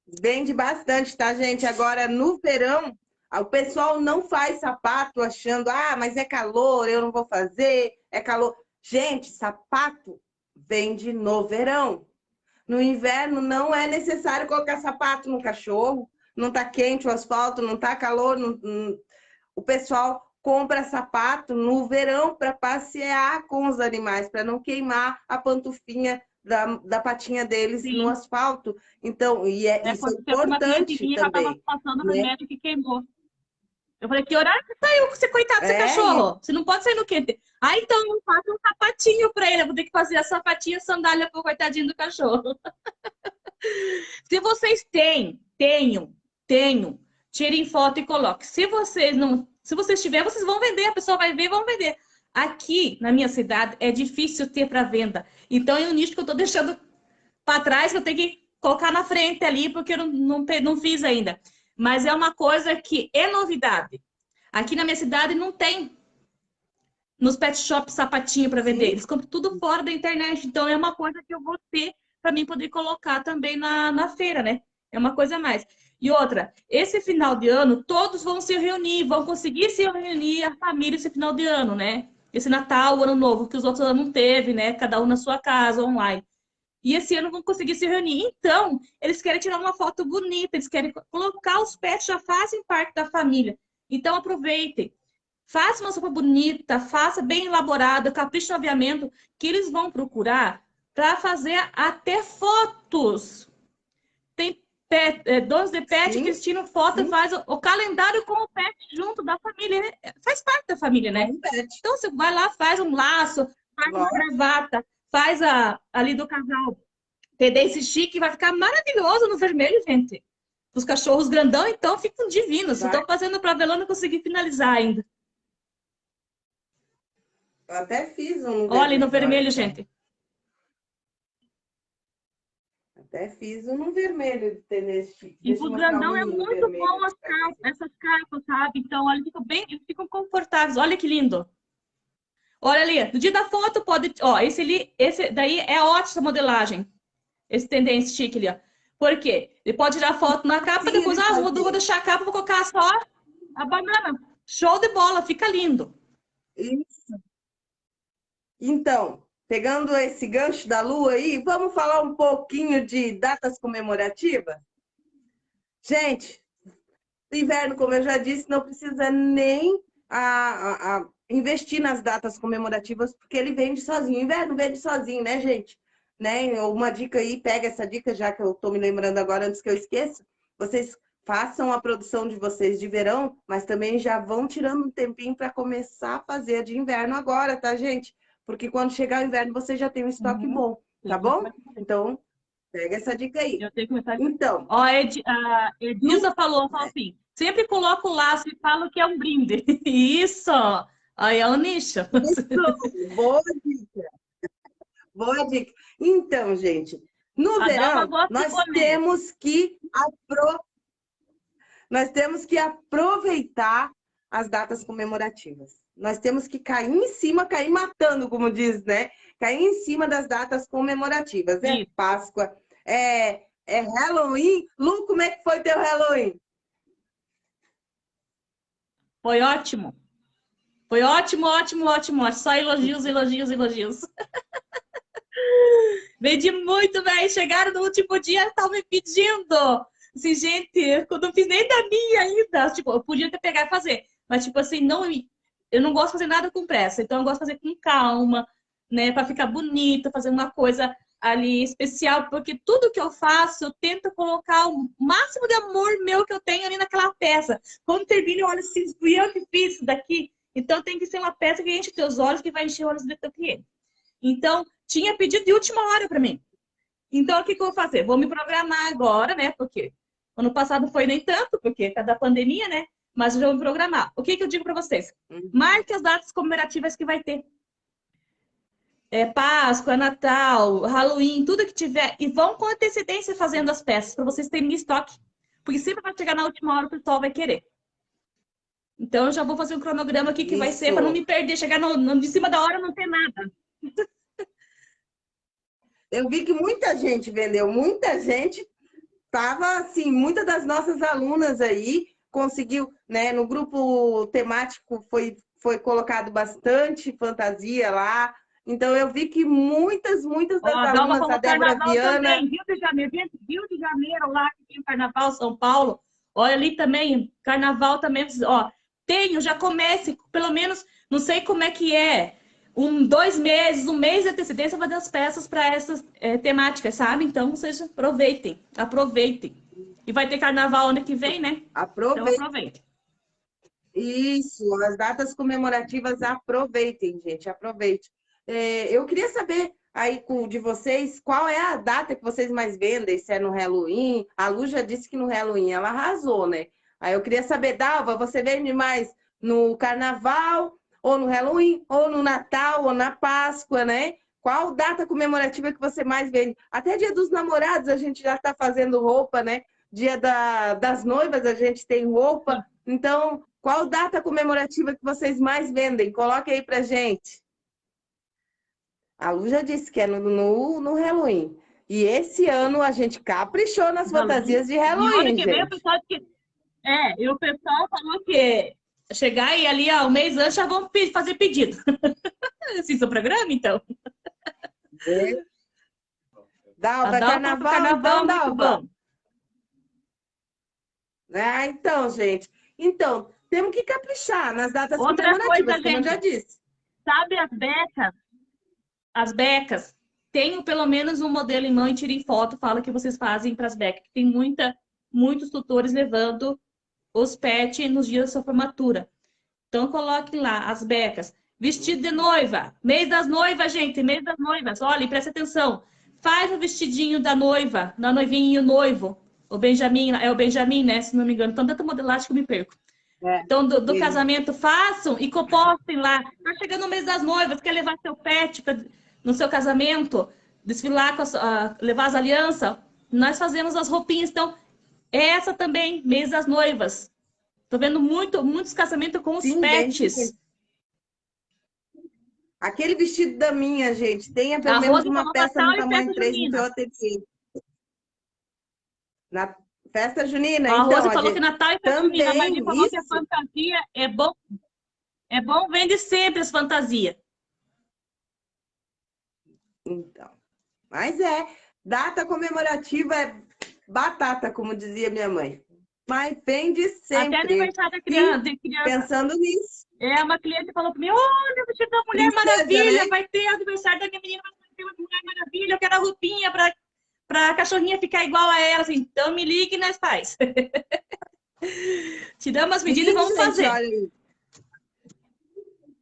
Speaker 1: Vende bastante, tá, gente? Agora, no verão, o pessoal não faz sapato achando, ah, mas é calor, eu não vou fazer, é calor. Gente, sapato vende no verão. No inverno não é necessário colocar sapato no cachorro, não tá quente o asfalto, não tá calor. Não... O pessoal compra sapato no verão para passear com os animais, para não queimar a pantufinha da, da patinha deles Sim. no asfalto. Então, e é, é isso é importante também.
Speaker 2: passando né? remédio que queimou. Eu falei, que horário que saiu você, coitado desse é. cachorro? Você não pode sair no quente. Ah, então não faça um sapatinho para ele. Eu vou ter que fazer a sapatinha sandália pro coitadinho do cachorro. Se vocês têm, tenham, tenham, tirem foto e coloquem. Se vocês não, se vocês tiverem, vocês vão vender, a pessoa vai ver e vão vender. Aqui, na minha cidade, é difícil ter para venda. Então, é um nicho que eu estou deixando para trás, que eu tenho que colocar na frente ali, porque eu não, não, não fiz ainda. Mas é uma coisa que é novidade. Aqui na minha cidade não tem nos pet shops sapatinho para vender. Eles compram tudo fora da internet. Então, é uma coisa que eu vou ter para mim poder colocar também na, na feira, né? É uma coisa a mais. E outra, esse final de ano, todos vão se reunir, vão conseguir se reunir a família esse final de ano, né? Esse Natal, Ano Novo, que os outros não teve, né? Cada um na sua casa, online. E esse ano vão conseguir se reunir. Então, eles querem tirar uma foto bonita, eles querem colocar os pets, já fazem parte da família. Então, aproveitem. Faça uma sopa bonita, faça bem elaborada, capricha no aviamento, que eles vão procurar para fazer até fotos. Pet, é, donos de pet sim, que tiram foto e faz o, o, calendário com o pet junto da família. Né? Faz parte da família, né? Então você vai lá, faz um laço, faz uma gravata, faz a, ali do casal esse chique, vai ficar maravilhoso no vermelho, gente. Os cachorros grandão, então, ficam divinos. Estou fazendo para Velona conseguir finalizar ainda.
Speaker 1: Eu até fiz um.
Speaker 2: Olha no vermelho, gente.
Speaker 1: Até fiz um no vermelho de nesse
Speaker 2: E o grandão é muito bom as capas, essas capas, sabe? Então, olha, ficam bem, ficam confortáveis. Olha que lindo. Olha ali, no dia da foto pode, ó, esse ali, esse daí é ótima modelagem. Esse tendência chique ali, ó. Por quê? Ele pode tirar foto na capa, Sim, depois, ah, vou, vou deixar a capa, vou colocar só a banana. Show de bola, fica lindo.
Speaker 1: Isso. Então, pegando esse gancho da lua aí, vamos falar um pouquinho de datas comemorativas? Gente, inverno, como eu já disse, não precisa nem a, a, a investir nas datas comemorativas, porque ele vende sozinho. Inverno vende sozinho, né, gente? Né? Uma dica aí, pega essa dica, já que eu estou me lembrando agora, antes que eu esqueça. Vocês façam a produção de vocês de verão, mas também já vão tirando um tempinho para começar a fazer de inverno agora, tá, gente? Porque quando chegar o inverno, você já tem um estoque uhum. bom, tá bom? Então, pega essa dica aí.
Speaker 2: Eu tenho que começar. Então. Ó, a, Ed, a Edilza falou, falou assim, sempre coloco o laço e falo que é um brinde. Isso! Aí é o nicho.
Speaker 1: Isso, boa dica. Boa dica. Então, gente, no a verão, nós temos que nós temos que aproveitar as datas comemorativas. Nós temos que cair em cima, cair matando, como diz, né? Cair em cima das datas comemorativas. É Sim. Páscoa, é, é Halloween. Lu, como é que foi teu Halloween?
Speaker 2: Foi ótimo. Foi ótimo, ótimo, ótimo. Só elogios, elogios, elogios. Vendi muito, velho. Chegaram no último dia, estavam me pedindo. Assim, gente, eu não fiz nem da minha ainda. Tipo, eu podia ter pegado e fazer. Mas, tipo assim, não, eu não gosto de fazer nada com pressa. Então, eu gosto de fazer com calma, né? Para ficar bonita, fazer uma coisa ali especial. Porque tudo que eu faço, eu tento colocar o máximo de amor meu que eu tenho ali naquela peça. Quando termina, eu olho assim, fui eu que fiz isso daqui. Então, tem que ser uma peça que enche teus olhos, que vai encher os olhos do teu cliente. Então, tinha pedido de última hora para mim. Então, o que, que eu vou fazer? Vou me programar agora, né? Porque ano passado foi nem tanto, porque cada pandemia, né? Mas eu já vou programar. O que, que eu digo para vocês? Uhum. Marque as datas comemorativas que vai ter. É Páscoa, Natal, Halloween, tudo que tiver. E vão com antecedência fazendo as peças, para vocês terem estoque. Porque sempre vai chegar na última hora, o pessoal vai querer. Então, eu já vou fazer um cronograma aqui que Isso. vai ser para não me perder, chegar no, no, de cima da hora não ter nada.
Speaker 1: Eu vi que muita gente vendeu, muita gente estava assim, muitas das nossas alunas aí conseguiu, né, no grupo temático foi, foi colocado bastante fantasia lá, então eu vi que muitas, muitas das oh, alunas, a Débora Viana... Também,
Speaker 2: Rio de Janeiro, Rio de Janeiro lá, que tem o Carnaval São Paulo, olha ali também, Carnaval também, ó, tenho, já comece, pelo menos, não sei como é que é, um, dois meses, um mês de antecedência fazer as peças para essas é, temáticas, sabe? Então, vocês aproveitem, aproveitem. E vai ter carnaval ano que vem, né?
Speaker 1: Aproveitem. Então, aproveitem. Isso, as datas comemorativas, aproveitem, gente, aproveitem. É, eu queria saber aí de vocês, qual é a data que vocês mais vendem? Se é no Halloween? A Lu já disse que no Halloween ela arrasou, né? Aí eu queria saber, Dalva, você vende mais no Carnaval, ou no Halloween, ou no Natal, ou na Páscoa, né? Qual data comemorativa que você mais vende? Até dia dos namorados a gente já está fazendo roupa, né? Dia da, das noivas a gente tem roupa. Então, qual data comemorativa que vocês mais vendem? Coloque aí pra gente. A Lu já disse que é no, no, no Halloween. E esse ano a gente caprichou nas fantasias de Halloween. Vem, o pessoal
Speaker 2: que... É, e o pessoal falou que chegar e ali, ó, um mês antes já vão fazer pedido. assim, seu programa, então.
Speaker 1: É. Dalva, carnaval, carnaval, então, Dalva. Ah, então, gente. Então, temos que caprichar nas datas Outra comemorativas, coisa, como gente, eu já disse.
Speaker 2: Sabe as becas? As becas. Tenho pelo menos um modelo em mão e tirem foto, fala que vocês fazem para as becas. Tem muita, muitos tutores levando os pets nos dias da sua formatura. Então, coloque lá as becas. Vestido de noiva. Mês das noivas, gente. Mês das noivas. Olha, preste atenção. Faz o vestidinho da noiva, da noivinha e o noivo. O Benjamin, é o Benjamin, né? Se não me engano. Então, tanta modelagem que eu me perco. É, então, do, do casamento, façam e compostem lá. Tá chegando o mês das noivas, quer levar seu pet pra, no seu casamento, desfilar, com a, levar as alianças, nós fazemos as roupinhas. Então, essa também, mês das noivas. Tô vendo muito, muitos casamentos com os Sim, pets.
Speaker 1: Aquele vestido da minha, gente, tem pelo menos uma peça no tamanho 3 no seu ateliê. Na festa junina, a
Speaker 2: então. A Rose falou que Natal e festa também, junina, mas falou isso. que a fantasia é bom. É bom, vende sempre as fantasias.
Speaker 1: Então, mas é, data comemorativa é batata, como dizia minha mãe. Mas vende sempre.
Speaker 2: Até aniversário da criança, de criança.
Speaker 1: Pensando nisso.
Speaker 2: É, uma cliente falou para mim, olha, o vestido da Mulher Princesa, Maravilha, né? vai ter aniversário da minha menina, vai ter uma Mulher Maravilha, eu quero a roupinha para para a cachorrinha ficar igual a ela, assim, então me ligue e nós faz. Tiramos as medidas Sim, e vamos fazer. Olha,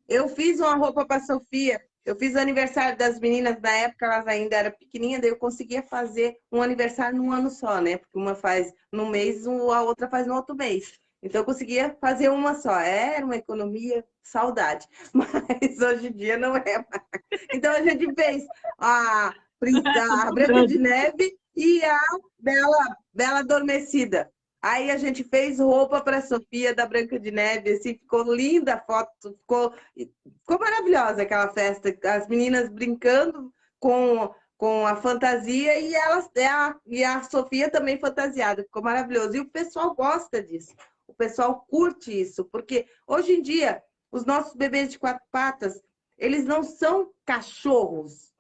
Speaker 1: eu fiz uma roupa para Sofia eu fiz o aniversário das meninas, na época elas ainda eram pequenininhas, daí eu conseguia fazer um aniversário num ano só, né? Porque uma faz no mês, a outra faz no outro mês. Então eu conseguia fazer uma só. Era uma economia, saudade. Mas hoje em dia não é mais. Então a gente fez a, a Branca de Neve e a Bela, Bela Adormecida. Aí a gente fez roupa para a Sofia da Branca de Neve, assim, ficou linda a foto, ficou, ficou maravilhosa aquela festa, as meninas brincando com, com a fantasia e, elas, a, e a Sofia também fantasiada, ficou maravilhoso. E o pessoal gosta disso, o pessoal curte isso, porque hoje em dia os nossos bebês de quatro patas, eles não são cachorros.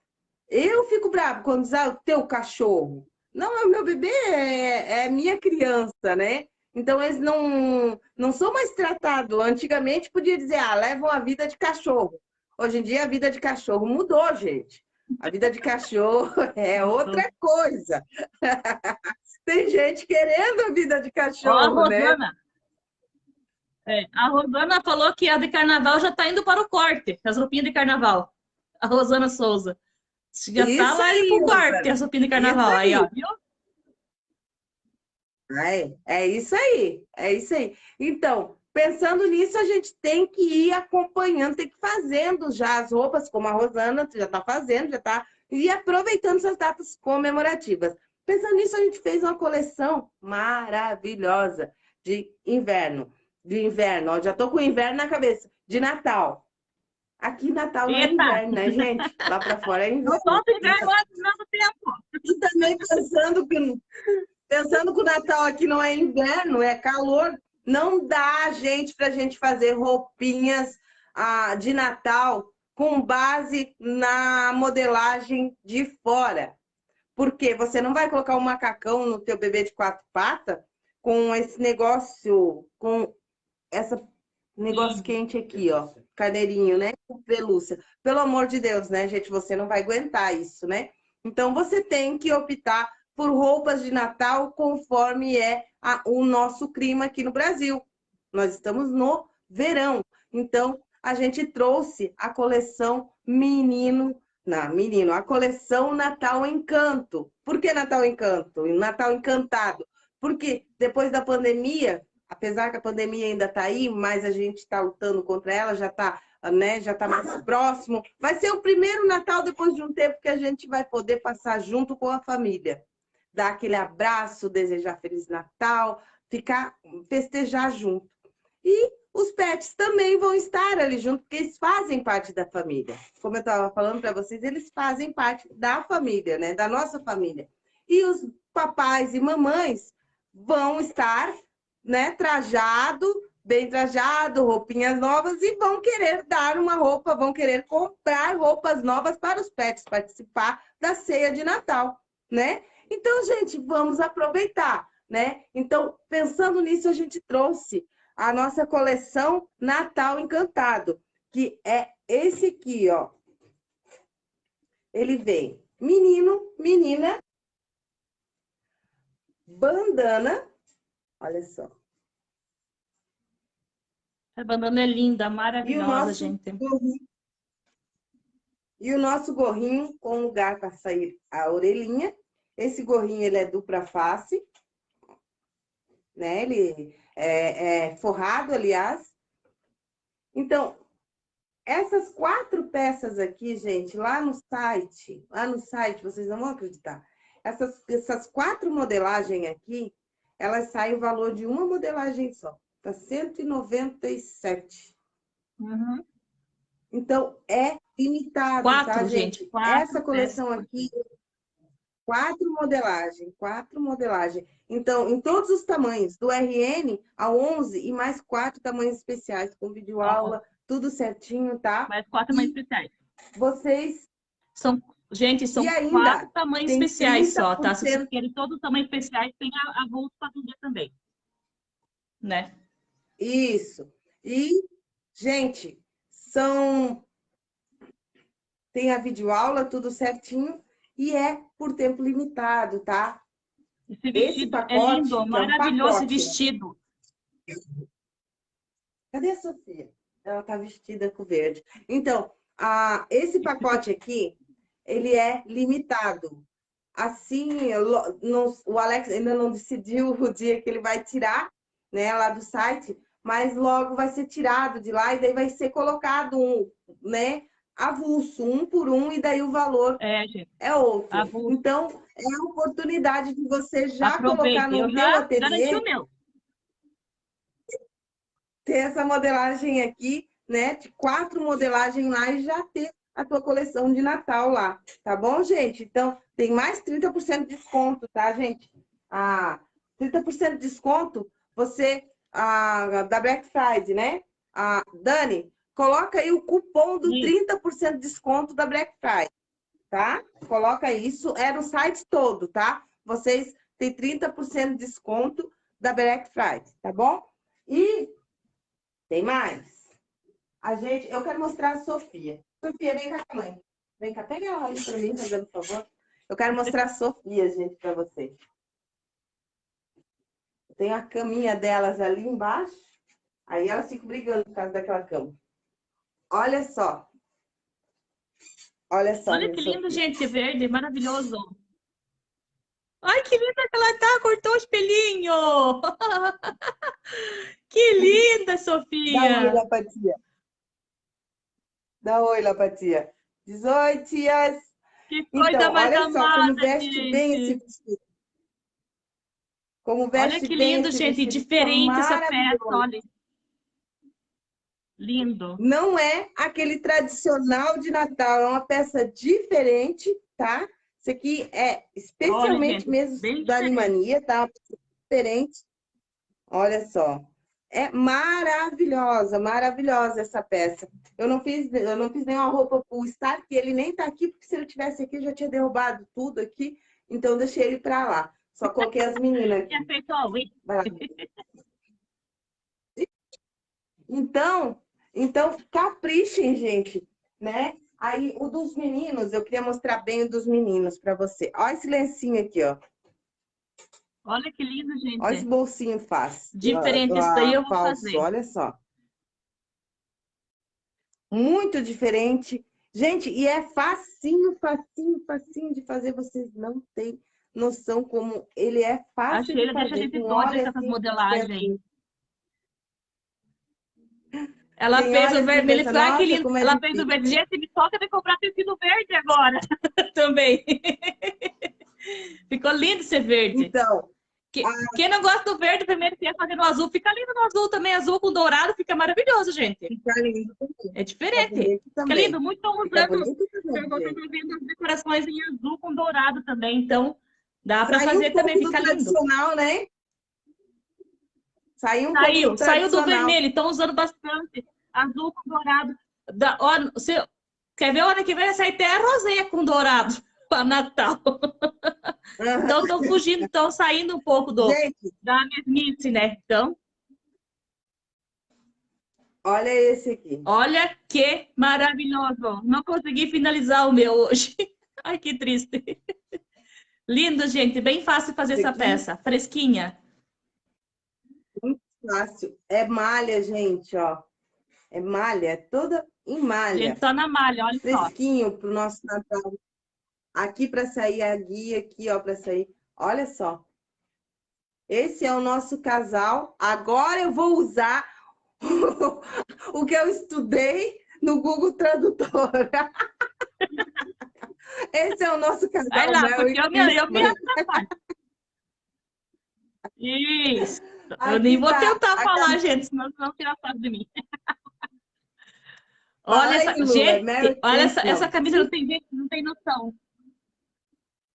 Speaker 1: Eu fico bravo quando diz, ah, o teu cachorro. Não, é o meu bebê, é, é minha criança, né? Então, eles não, não são mais tratados. Antigamente, podia dizer, ah, levam a vida de cachorro. Hoje em dia, a vida de cachorro mudou, gente. A vida de cachorro é outra coisa. Tem gente querendo a vida de cachorro, Ó, a né? Rosana.
Speaker 2: né? É, a Rosana falou que a de carnaval já está indo para o corte, as roupinhas de carnaval. A Rosana Souza. Já Isso tá lá aí, pro quarto, a sopinha de carnaval. Aí. aí, ó, viu?
Speaker 1: É, é isso aí, é isso aí. Então, pensando nisso, a gente tem que ir acompanhando, tem que ir fazendo já as roupas, como a Rosana já está fazendo, já está, e aproveitando essas datas comemorativas. Pensando nisso, a gente fez uma coleção maravilhosa de inverno. De inverno, ó, já estou com o inverno na cabeça, de Natal. Aqui Natal não é inverno, né, gente? Lá para fora é inverno.
Speaker 2: Não solta inverno lá do nosso tempo.
Speaker 1: E também pensando que, pensando que o Natal aqui não é inverno, é calor, não dá, gente, para a gente fazer roupinhas ah, de Natal com base na modelagem de fora. Porque você não vai colocar um macacão no teu bebê de quatro patas com esse negócio, com essa negócio Sim. quente aqui, ó carneirinho, né? Pelúcia. Pelo amor de Deus, né, gente? Você não vai aguentar isso, né? Então, você tem que optar por roupas de Natal conforme é a, o nosso clima aqui no Brasil. Nós estamos no verão. Então, a gente trouxe a coleção Menino... Não, menino, a coleção Natal Encanto. Por que Natal Encanto? Natal Encantado. Porque depois da pandemia, apesar que a pandemia ainda está aí, mas a gente está lutando contra ela, já está né, já tá mais próximo. Vai ser o primeiro Natal depois de um tempo que a gente vai poder passar junto com a família. Dar aquele abraço, desejar Feliz Natal, ficar, festejar junto. E os pets também vão estar ali junto, porque eles fazem parte da família. Como eu estava falando para vocês, eles fazem parte da família, né? Da nossa família. E os papais e mamães vão estar né, trajado, bem trajado, roupinhas novas e vão querer dar uma roupa, vão querer comprar roupas novas para os pets participar da ceia de Natal, né? Então, gente, vamos aproveitar, né? Então, pensando nisso, a gente trouxe a nossa coleção Natal Encantado, que é esse aqui, ó. Ele vem menino, menina, bandana, Olha só.
Speaker 2: A bandana é linda, maravilhosa, gente. Gorrinho,
Speaker 1: e o nosso gorrinho com lugar para sair a orelhinha. Esse gorrinho ele é dupla face. né? Ele é, é forrado, aliás. Então, essas quatro peças aqui, gente, lá no site, lá no site, vocês não vão acreditar. Essas, essas quatro modelagens aqui, elas saem o valor de uma modelagem só. Tá 197. Uhum. Então, é limitado,
Speaker 2: quatro,
Speaker 1: tá,
Speaker 2: gente?
Speaker 1: gente?
Speaker 2: Quatro
Speaker 1: Essa coleção aqui, quatro modelagens, quatro modelagens. Então, em todos os tamanhos, do RN ao 11 e mais quatro tamanhos especiais, com videoaula, uhum. tudo certinho, tá?
Speaker 2: Mais quatro tamanhos especiais.
Speaker 1: Vocês...
Speaker 2: São, gente, são ainda, quatro tamanhos especiais só, tá? Se vocês querem todos os tamanhos especiais, tem a, a bolsa para vender também. Né?
Speaker 1: Isso. E, gente, são... Tem a videoaula, tudo certinho, e é por tempo limitado, tá?
Speaker 2: Esse vestido pacote, é lindo, é maravilhoso um vestido.
Speaker 1: Cadê a Sofia? Ela tá vestida com verde. Então, a, esse pacote aqui, ele é limitado. Assim, o Alex ainda não decidiu o dia que ele vai tirar, né, lá do site, mas logo vai ser tirado de lá e daí vai ser colocado um, né, avulso, um por um, e daí o valor
Speaker 2: é,
Speaker 1: é outro. Avulso. Então, é a oportunidade de você já Aproveite. colocar no Eu teu ateliê. meu. Ter essa modelagem aqui, né? De quatro modelagens lá e já ter a tua coleção de Natal lá. Tá bom, gente? Então, tem mais 30% de desconto, tá, gente? Ah, 30% de desconto, você, ah, da Black Friday, né? Ah, Dani, coloca aí o cupom do 30% de desconto da Black Friday tá? Coloca isso, é no site todo, tá? Vocês têm 30% de desconto da Black Friday, tá bom? E tem mais. A gente, eu quero mostrar a Sofia. Sofia, vem cá, mãe. Vem cá, pega ela ali pra mim, fazendo favor. Eu quero mostrar a Sofia, gente, pra vocês. Tem a caminha delas ali embaixo. Aí elas ficam brigando por causa daquela cama. Olha só. Olha só.
Speaker 2: Olha que lindo, gente, verde, maravilhoso. Ai, que linda que ela tá, cortou o espelhinho. que linda, Sofia.
Speaker 1: Dá oi, Lapatia. Dá oi, Lapatia. Diz oi, tias.
Speaker 2: Que coisa então, mais olha amada,
Speaker 1: só como veste gente. bem esse vestido.
Speaker 2: Como veste olha que lindo, gente, diferente essa peça, olha. Lindo.
Speaker 1: Não é aquele tradicional de Natal, é uma peça diferente, tá? Isso aqui é especialmente Olha, mesmo da Animania, tá? Diferente. Olha só. É maravilhosa, maravilhosa essa peça. Eu não fiz, eu não fiz nenhuma roupa pro Star, que ele nem tá aqui, porque se ele tivesse aqui, eu já tinha derrubado tudo aqui. Então, deixei ele para lá. Só coloquei as meninas aqui. Então, então, caprichem, gente, né? Aí, o dos meninos, eu queria mostrar bem o dos meninos para você. Olha esse lencinho aqui, ó.
Speaker 2: Olha que lindo, gente.
Speaker 1: Olha esse bolsinho fácil.
Speaker 2: Diferente, isso daí eu vou falso, fazer.
Speaker 1: Olha só. Muito diferente. Gente, e é facinho, facinho, facinho de fazer. Vocês não têm noção como ele é fácil
Speaker 2: Achei,
Speaker 1: de fazer.
Speaker 2: Deixa a gente doida com essas assim, modelagens. Ela Tem fez o vermelho, pensa, ah, que lindo. É ela fez o verde. Gente, me toca de comprar tecido verde agora também. Ficou lindo ser verde.
Speaker 1: Então.
Speaker 2: Que, a... Quem não gosta do verde, primeiro que é fazendo azul, fica lindo no azul também. Azul com dourado fica maravilhoso, gente.
Speaker 1: Fica lindo também.
Speaker 2: É diferente. Fica, fica lindo. Muito estão usando. Eu vou vendo as decorações em azul com dourado também. Então, dá para fazer um também. Fica lindo.
Speaker 1: tradicional, né?
Speaker 2: Saiu um saiu, saiu do vermelho, estão usando bastante. Azul com dourado. Da, ó, você, quer ver? Hora que vem vai sair até a rosinha com dourado para Natal. Uhum. Então, estão fugindo, estão saindo um pouco do, Gente, da mesmice, né? Então.
Speaker 1: Olha esse aqui.
Speaker 2: Olha que maravilhoso. Não consegui finalizar o meu hoje. Ai, que triste. Lindo, gente. Bem fácil fazer esse essa aqui. peça. Fresquinha
Speaker 1: fácil. É malha, gente, ó. É malha, é toda em malha.
Speaker 2: Gente, tá na malha, olha
Speaker 1: Fresquinho só. Fresquinho pro nosso Natal. Aqui para sair a guia, aqui, ó, para sair. Olha só. Esse é o nosso casal. Agora eu vou usar o que eu estudei no Google Tradutor. Esse é o nosso casal. Vai
Speaker 2: lá, Mel porque eu me, eu me Isso. Aqui eu nem vou tá tentar falar, camisa... gente, senão vocês vão tirar foto de mim. olha essa, Lula, gente, olha essa, essa camisa, não tem, não tem noção.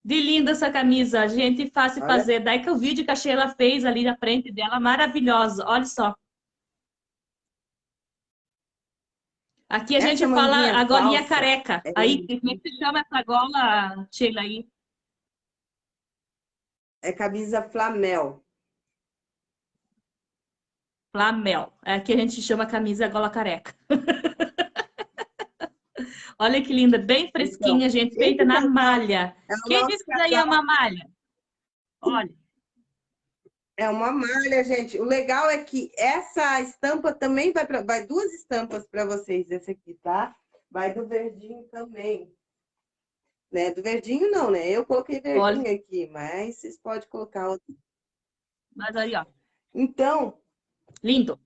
Speaker 2: De linda essa camisa, gente, fácil olha. fazer. Daí que o vídeo que a Sheila fez ali na frente dela, maravilhosa. Olha só. Aqui a essa gente fala a golinha careca. É aí, como é que se chama essa gola, Sheila, aí?
Speaker 1: É camisa flamel.
Speaker 2: Flamel. Aqui a gente chama camisa gola careca. Olha que linda, bem fresquinha, então, gente, feita na malha. É Quem disse que daí é uma malha? Olha.
Speaker 1: É uma malha, gente. O legal é que essa estampa também vai para... Vai duas estampas para vocês, esse aqui, tá? Vai do verdinho também. Né? Do verdinho não, né? Eu coloquei verdinho Olha. aqui, mas vocês podem colocar outro.
Speaker 2: Mas aí, ó.
Speaker 1: Então...
Speaker 2: Lindo.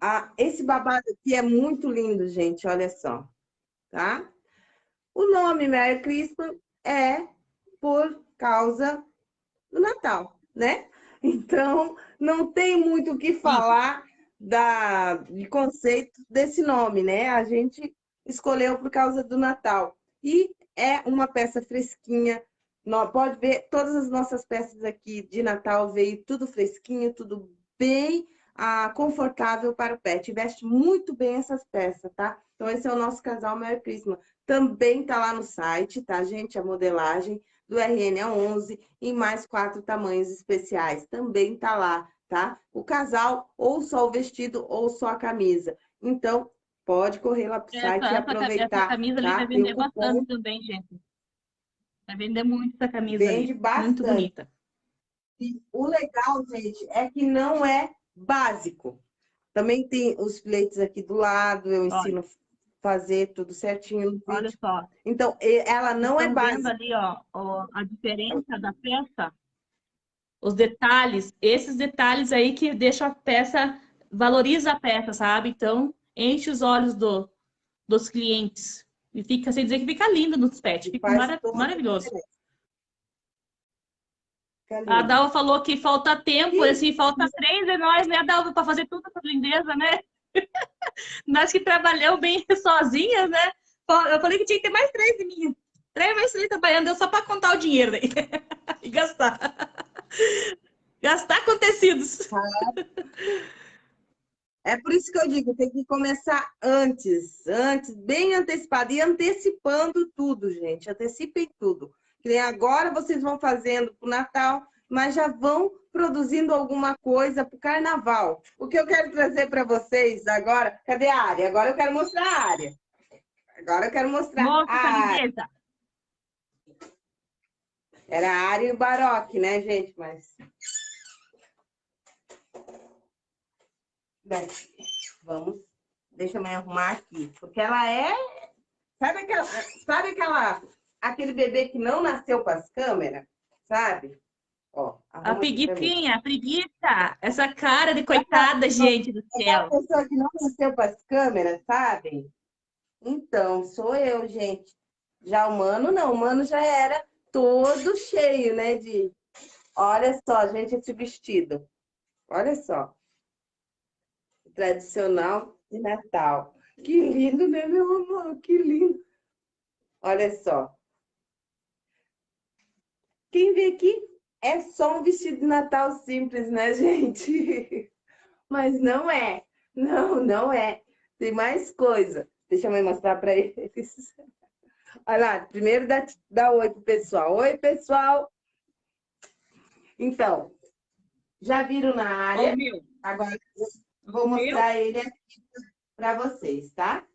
Speaker 1: Ah, esse babado aqui é muito lindo, gente. Olha só. Tá? O nome Merry Christmas é por causa do Natal, né? Então, não tem muito o que falar da, de conceito desse nome, né? A gente escolheu por causa do Natal. E é uma peça fresquinha. Pode ver, todas as nossas peças aqui de Natal veio tudo fresquinho, tudo bem ah, confortável para o pet. Veste muito bem essas peças, tá? Então, esse é o nosso casal Merry Christmas. Também tá lá no site, tá, gente? A modelagem do RN a 11 em mais quatro tamanhos especiais. Também tá lá, tá? O casal, ou só o vestido, ou só a camisa. Então, pode correr lá pro essa, site e aproveitar. Essa
Speaker 2: camisa
Speaker 1: tá?
Speaker 2: ali vai vender bastante também, gente. Vai vender muito essa camisa Vende ali. bastante. Muito bonita.
Speaker 1: E o legal, gente, é que não é básico. Também tem os filetes aqui do lado, eu ensino Olha fazer tudo certinho.
Speaker 2: Olha só.
Speaker 1: Então, ela não é básica.
Speaker 2: ali, ó, ó, a diferença da peça? Os detalhes, esses detalhes aí que deixam a peça, valoriza a peça, sabe? Então, enche os olhos do, dos clientes. E fica, sem dizer que fica lindo nos pets, fica mara maravilhoso. A Dalva falou que falta tempo, Sim. assim, falta três de nós, né, Dalva, para fazer toda essa lindeza, né? Nós que trabalhamos bem sozinhas, né? Eu falei que tinha que ter mais três de mim. Três mais três trabalhando, só para contar o dinheiro daí. e gastar. gastar com tecidos.
Speaker 1: É por isso que eu digo, tem que começar antes, antes, bem antecipado, e antecipando tudo, gente. Antecipem tudo. Que agora vocês vão fazendo para o Natal, mas já vão produzindo alguma coisa para o carnaval. O que eu quero trazer para vocês agora... Cadê a área? Agora eu quero mostrar a área. Agora eu quero mostrar
Speaker 2: Mostra, a área.
Speaker 1: Era a área e o baroque, né, gente? Mas... Bem, vamos... Deixa eu me arrumar aqui. Porque ela é... Sabe aquela... Sabe aquela... Aquele bebê que não nasceu com as câmeras? Sabe?
Speaker 2: Ó, a preguiçinha, a preguiça. Essa cara de coitada, gente do céu.
Speaker 1: A pessoa que não nasceu para as câmeras, sabe? Então, sou eu, gente. Já o Mano, não. O Mano já era todo cheio, né? De... Olha só, gente, esse vestido. Olha só. Tradicional de Natal. Que lindo, né, meu amor? Que lindo. Olha só. Quem vê aqui é só um vestido de Natal simples, né, gente? Mas não é. Não, não é. Tem mais coisa. Deixa eu mostrar para eles. Olha lá, primeiro dá, dá oi pro pessoal. Oi, pessoal. Então, já viram na área. Agora vou mostrar ele aqui para vocês, tá?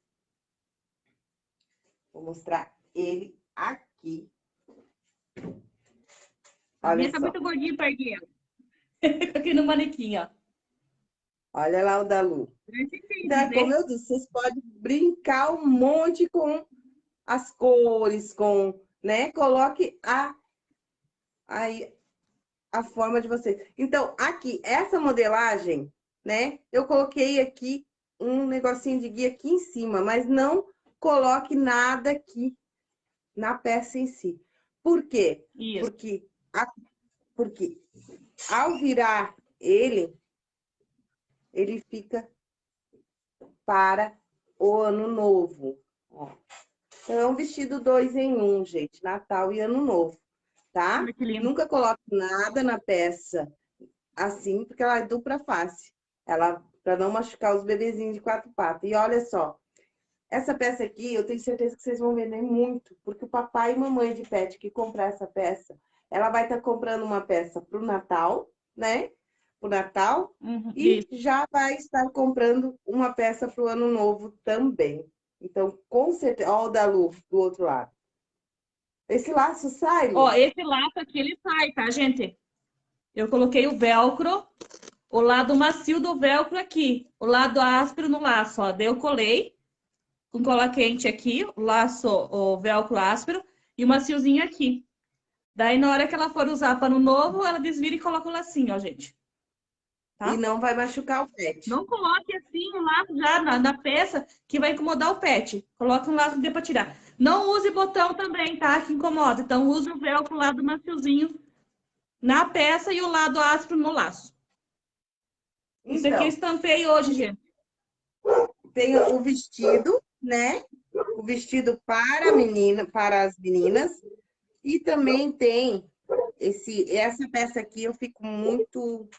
Speaker 1: Vou mostrar ele aqui
Speaker 2: a minha tá muito gordinha, pardinha. Aqui no manequim, ó.
Speaker 1: Olha lá o da Lu. Então, como eu disse, vocês podem brincar um monte com as cores, com, né? Coloque a, a, a forma de vocês. Então, aqui, essa modelagem, né? Eu coloquei aqui um negocinho de guia aqui em cima, mas não coloque nada aqui na peça em si. Por quê? Isso. Porque, porque ao virar ele, ele fica para o ano novo. Ó. Então, é um vestido dois em um, gente. Natal e Ano Novo, tá? Nunca coloque nada na peça assim, porque ela é dupla face. Ela, para não machucar os bebezinhos de quatro patas. E olha só, essa peça aqui, eu tenho certeza que vocês vão vender muito, porque o papai e mamãe de pet que comprar essa peça, ela vai estar tá comprando uma peça para o Natal, né? Para o Natal, uhum, e isso. já vai estar comprando uma peça para o Ano Novo também. Então, com certeza... Olha o da Lu do outro lado. Esse laço sai?
Speaker 2: Ó, esse laço aqui, ele sai, tá, gente? Eu coloquei o velcro, o lado macio do velcro aqui, o lado áspero no laço, ó. Daí eu colei com cola quente aqui, o laço, o velcro áspero e o maciozinho aqui. Daí, na hora que ela for usar pano novo, ela desvira e coloca o lacinho, ó, gente.
Speaker 1: Tá? E não vai machucar o pet.
Speaker 2: Não coloque assim o laço já na, na peça que vai incomodar o pet. Coloque um laço que dê para tirar. Não use botão também, tá? Que incomoda. Então, use o velcro lado maciozinho na peça e o lado áspero no laço. Então, Isso aqui eu estampei hoje, gente.
Speaker 1: Tem o vestido, né? O vestido para menina, para as meninas. E também tem esse, essa peça aqui, eu fico muito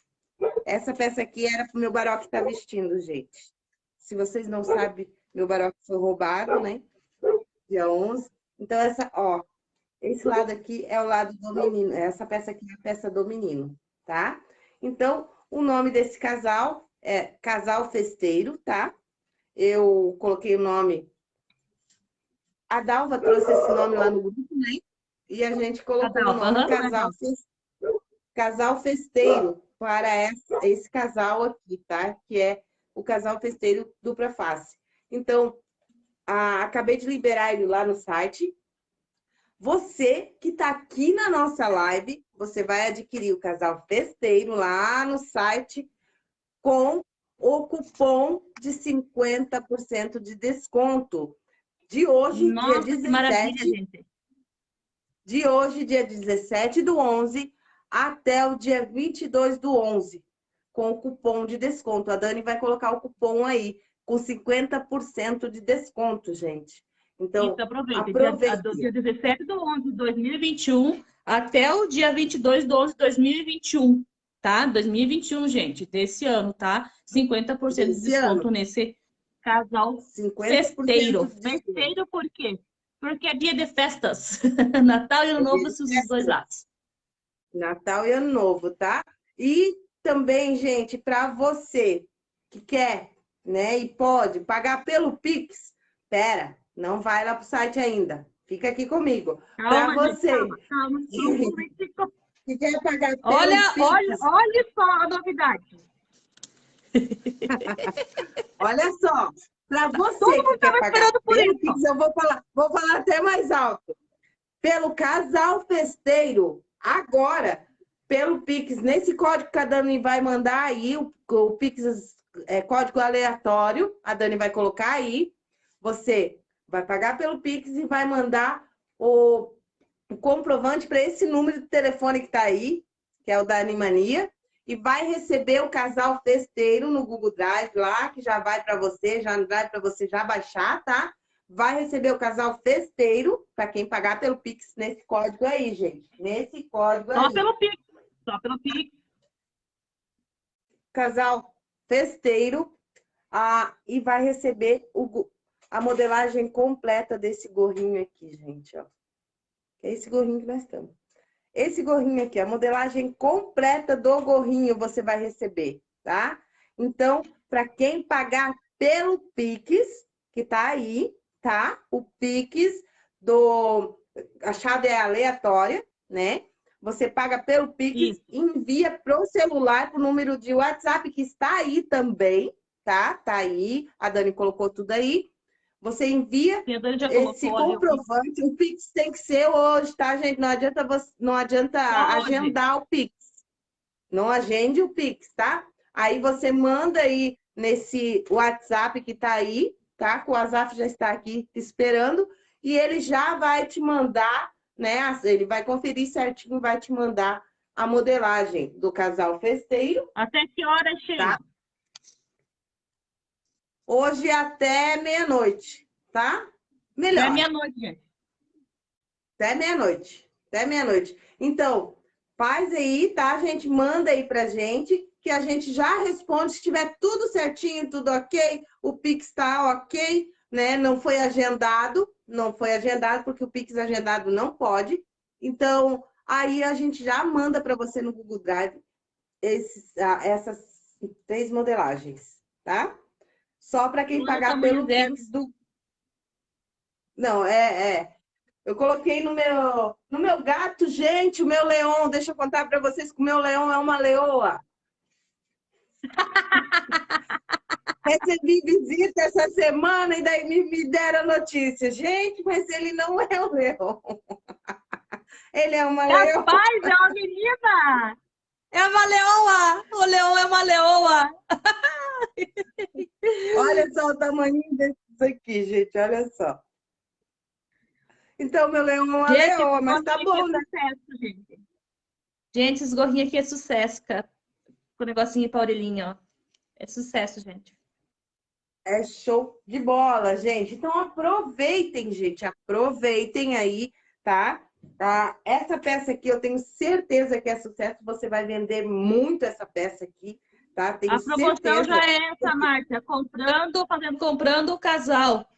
Speaker 1: essa peça aqui era pro meu baró que tá vestindo, gente. Se vocês não sabem, meu baró foi roubado, né? Dia 11. Então, essa, ó, esse lado aqui é o lado do menino. Essa peça aqui é a peça do menino, tá? Então, o nome desse casal é Casal Festeiro, tá? Eu coloquei o nome... A Dalva trouxe esse nome lá no grupo, né? E a gente colocou o nome Casal, Casal Festeiro, para essa, esse casal aqui, tá? Que é o casal festeiro dupla face. Então, a, acabei de liberar ele lá no site. Você que está aqui na nossa live, você vai adquirir o casal festeiro lá no site com o cupom de 50% de desconto. De hoje, Nossa, dia 17. De hoje, dia 17 do 11, até o dia 22 do 11, com o cupom de desconto. A Dani vai colocar o cupom aí, com 50% de desconto, gente. Então, Isso,
Speaker 2: aproveita. aproveita. Dia, dia 17 do 11 de 2021 até o dia 22 do 11 de 2021, tá? 2021, gente, desse ano, tá? 50% de desconto ano. nesse casal festeiro. Festeiro por quê? Porque é dia de festas. Natal e Ano Novo, os dois lados.
Speaker 1: Natal e Ano Novo, tá? E também, gente, para você que quer, né, e pode pagar pelo Pix, pera, não vai lá pro site ainda. Fica aqui comigo. Para você calma, calma, que quer pagar pelo
Speaker 2: olha, Pix. Olha, olha só a novidade.
Speaker 1: olha só, para você que quer pagar Pix, eu vou falar, vou falar até mais alto. Pelo casal festeiro, agora, pelo Pix, nesse código que a Dani vai mandar aí, o, o Pix é código aleatório, a Dani vai colocar aí, você vai pagar pelo Pix e vai mandar o, o comprovante para esse número de telefone que está aí, que é o da Animania, e vai receber o casal festeiro no Google Drive lá, que já vai para você, já vai para você já baixar, tá? vai receber o casal festeiro, para quem pagar pelo Pix, nesse código aí, gente. Nesse código
Speaker 2: aí. Só pelo Pix, só pelo Pix.
Speaker 1: Casal festeiro, ah, e vai receber o, a modelagem completa desse gorrinho aqui, gente, ó. É esse gorrinho que nós estamos. Esse gorrinho aqui, a modelagem completa do gorrinho você vai receber, tá? Então, para quem pagar pelo Pix, que tá aí, tá? O Pix do... A chave é aleatória, né? Você paga pelo Pix, e envia para o celular, para o número de WhatsApp que está aí também, tá? Tá aí, a Dani colocou tudo aí. Você envia esse comprovante, o Pix tem que ser hoje, tá, gente? Não adianta, você, não adianta agendar o Pix. Não agende o Pix, tá? Aí você manda aí nesse WhatsApp que tá aí, tá? O WhatsApp já está aqui esperando e ele já vai te mandar, né? Ele vai conferir certinho, vai te mandar a modelagem do casal festeiro.
Speaker 2: Até que hora chega? Tá?
Speaker 1: Hoje até meia-noite, tá?
Speaker 2: Melhor. Até meia-noite, gente.
Speaker 1: Até meia-noite. Até meia-noite. Então, faz aí, tá, gente? Manda aí pra gente, que a gente já responde. Se tiver tudo certinho, tudo ok, o Pix tá ok, né? Não foi agendado, não foi agendado, porque o Pix agendado não pode. Então, aí a gente já manda para você no Google Drive esses, ah, essas três modelagens, tá? Só para quem pagar pelo Pix do... Não, é, é. Eu coloquei no meu, no meu gato, gente, o meu leão. Deixa eu contar para vocês que o meu leão é uma leoa. Recebi visita essa semana e daí me, me deram notícia. Gente, mas ele não é o leão. Ele é uma leoa.
Speaker 2: Rapaz, é uma menina! É uma leoa! O leão é uma leoa!
Speaker 1: Olha só o tamanho desses aqui, gente. Olha só. Então, meu leão é uma gente, leoa, mas tá bom, é né? Sucesso,
Speaker 2: gente. gente, esses gorrinhos aqui é sucesso, cara. Com o negocinho pra orelhinha, ó. É sucesso, gente.
Speaker 1: É show de bola, gente. Então, aproveitem, gente. Aproveitem aí, tá? Tá? Essa peça aqui, eu tenho certeza que é sucesso. Você vai vender muito essa peça aqui, tá? Tenho
Speaker 2: A promoção certeza. já é essa, Márcia. Comprando, fazendo, comprando o casal.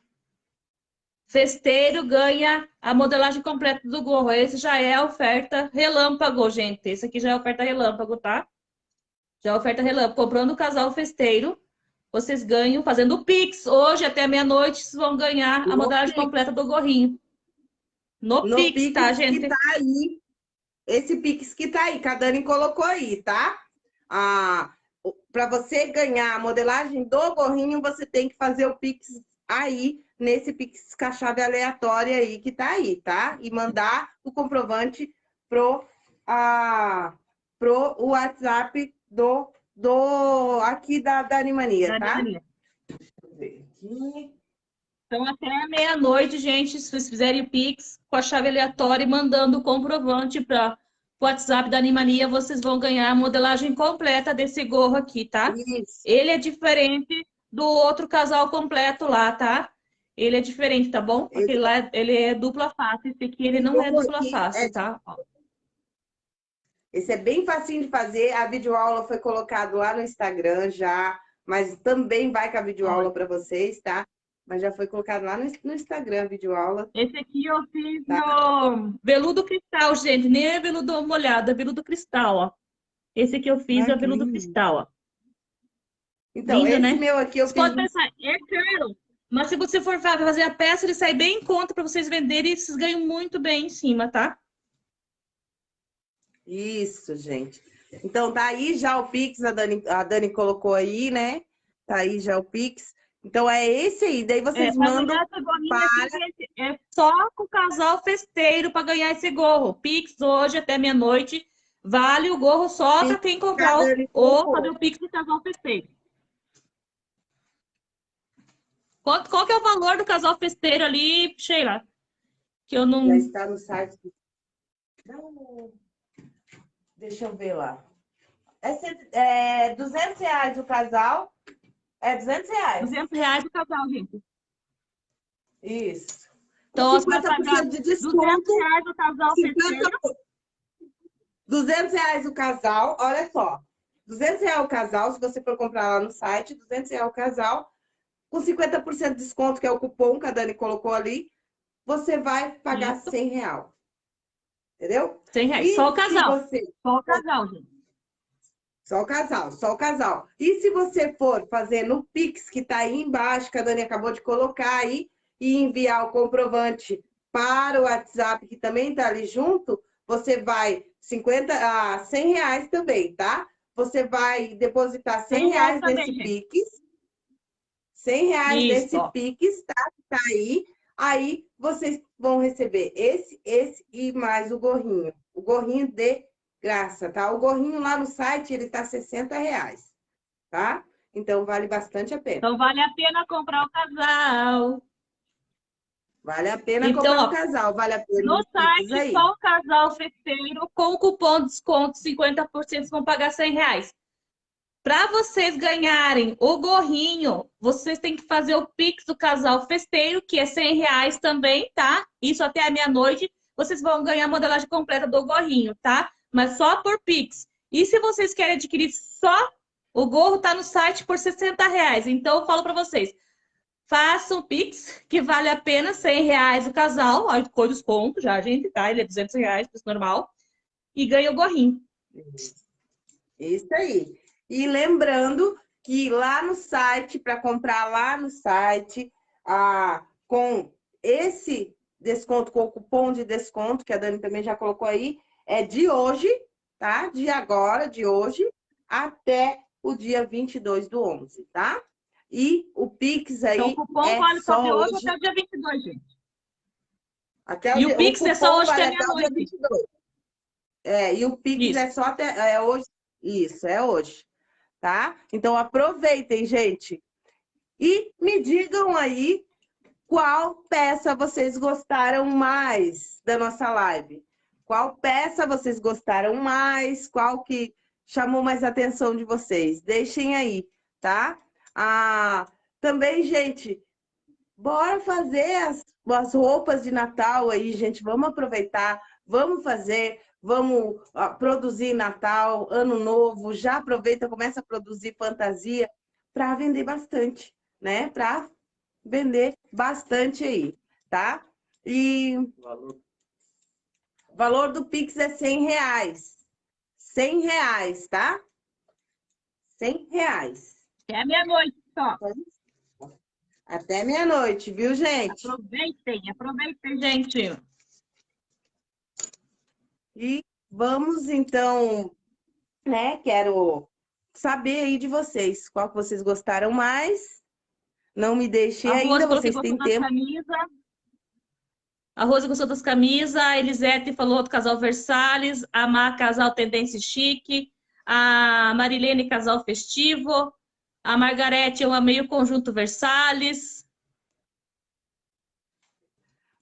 Speaker 2: Festeiro ganha a modelagem completa do gorro. Esse já é a oferta relâmpago, gente. Esse aqui já é a oferta relâmpago, tá? Já é a oferta relâmpago. Comprando o casal festeiro, vocês ganham fazendo o Pix. Hoje, até meia-noite, vocês vão ganhar a modelagem completa do gorrinho.
Speaker 1: No, no Pix, Pix, tá, gente? Que tá aí. Esse Pix que tá aí, que a Dani colocou aí, tá? Ah, Para você ganhar a modelagem do gorrinho, você tem que fazer o Pix aí, nesse Pix com a chave aleatória aí que tá aí, tá? E mandar o comprovante pro, ah, pro WhatsApp do, do aqui da, da Animania, tá? Deixa eu ver
Speaker 2: aqui. Então, até meia-noite, gente, se vocês fizerem Pix com a chave aleatória e mandando o comprovante para o WhatsApp da Animania, vocês vão ganhar a modelagem completa desse gorro aqui, tá? Isso. Ele é diferente do outro casal completo lá, tá? Ele é diferente, tá bom? Porque lá ele é dupla face, esse aqui ele não é dupla face, é... tá?
Speaker 1: Esse é bem facinho de fazer, a videoaula foi colocada lá no Instagram já, mas também vai com a videoaula para vocês, tá? Mas já foi colocado lá no, Instagram, videoaula.
Speaker 2: Esse aqui eu fiz tá. no veludo cristal, gente. Nem é veludo molhado, é veludo cristal, ó. Esse aqui eu fiz ah, é veludo cristal, ó.
Speaker 1: Então, Lindo, esse né? meu aqui eu
Speaker 2: Você fiz... pode pensar, é caro. Mas se você for fazer a peça, ele sai bem em conta para vocês venderem e vocês ganham muito bem em cima, tá?
Speaker 1: Isso, gente. Então, tá aí já o Pix, a Dani, a Dani colocou aí, né? Tá aí já o Pix. Então é esse aí, daí vocês é, mandam para...
Speaker 2: É só com o casal festeiro para ganhar esse gorro. Pix hoje até meia-noite. Vale o gorro só para quem comprar o, ou fazer o Pix do casal festeiro. Qual, qual que é o valor do casal festeiro ali, Sheila? Que eu não...
Speaker 1: Já está no site. Não... Deixa eu ver lá. É, é 200 reais o casal é 200 reais.
Speaker 2: 200 reais o casal, gente.
Speaker 1: Isso.
Speaker 2: Então, 50% de desconto. 200 reais o casal 50...
Speaker 1: 200 reais o casal, olha só. 200 reais o casal, se você for comprar lá no site, 200 reais o casal, com 50% de desconto, que é o cupom que a Dani colocou ali, você vai pagar Isso. 100 reais. Entendeu?
Speaker 2: 100 reais, e só o casal. Você... Só o casal, gente.
Speaker 1: Só o casal, só o casal. E se você for fazer no Pix, que está aí embaixo, que a Dani acabou de colocar aí, e enviar o comprovante para o WhatsApp, que também está ali junto, você vai 50 a ah, 100 reais também, tá? Você vai depositar 100 reais nesse Pix. 100 reais Isso. nesse Pix, tá? Tá aí. Aí vocês vão receber esse, esse e mais o gorrinho. O gorrinho de graça, tá? O gorrinho lá no site, ele tá 60 reais, tá? Então, vale bastante a pena.
Speaker 2: Então, vale a pena comprar o casal.
Speaker 1: Vale a pena então, comprar o casal, vale a pena.
Speaker 2: No site, só o casal festeiro, com o cupom de desconto 50%, vão pagar 100 reais. Para vocês ganharem o gorrinho, vocês têm que fazer o Pix do casal festeiro, que é 100 reais também, tá? Isso até a meia-noite. Vocês vão ganhar a modelagem completa do gorrinho, tá? Mas só por Pix. E se vocês querem adquirir só o gorro, tá no site por 60 reais. Então, eu falo para vocês, façam Pix, que vale apenas 100 reais o casal. Olha, com desconto já, gente, tá? Ele é 200 reais, preço normal. E ganha o gorrinho.
Speaker 1: Isso aí. E lembrando que lá no site, para comprar lá no site, ah, com esse desconto, com o cupom de desconto, que a Dani também já colocou aí, é de hoje, tá? De agora, de hoje, até o dia 22 do 11, tá? E o Pix aí então, o cupom é vale só de hoje,
Speaker 2: hoje até o dia 22, gente. Até e o, o Pix é só hoje vale até o dia 22.
Speaker 1: É, e o Pix Isso. é só até é hoje. Isso, é hoje tá? Então aproveitem, gente. E me digam aí qual peça vocês gostaram mais da nossa live. Qual peça vocês gostaram mais? Qual que chamou mais atenção de vocês? Deixem aí, tá? Ah, também, gente, bora fazer as, as roupas de Natal aí, gente. Vamos aproveitar, vamos fazer vamos produzir Natal, Ano Novo, já aproveita, começa a produzir fantasia para vender bastante, né? Para vender bastante aí, tá? E valor. Valor do Pix é 100 reais. 100 reais, tá? 100 reais.
Speaker 2: Até meia-noite só.
Speaker 1: Até meia-noite, viu, gente?
Speaker 2: Aproveitem, aproveitem, gente.
Speaker 1: E vamos, então, né? Quero saber aí de vocês. Qual que vocês gostaram mais? Não me deixem ainda, vocês têm tempo. Camisa.
Speaker 2: A Rosa gostou das camisas, a Elisete falou do casal Versalhes, a Má, casal Tendência Chique, a Marilene, casal festivo, a Margarete, eu amei o conjunto Versalhes,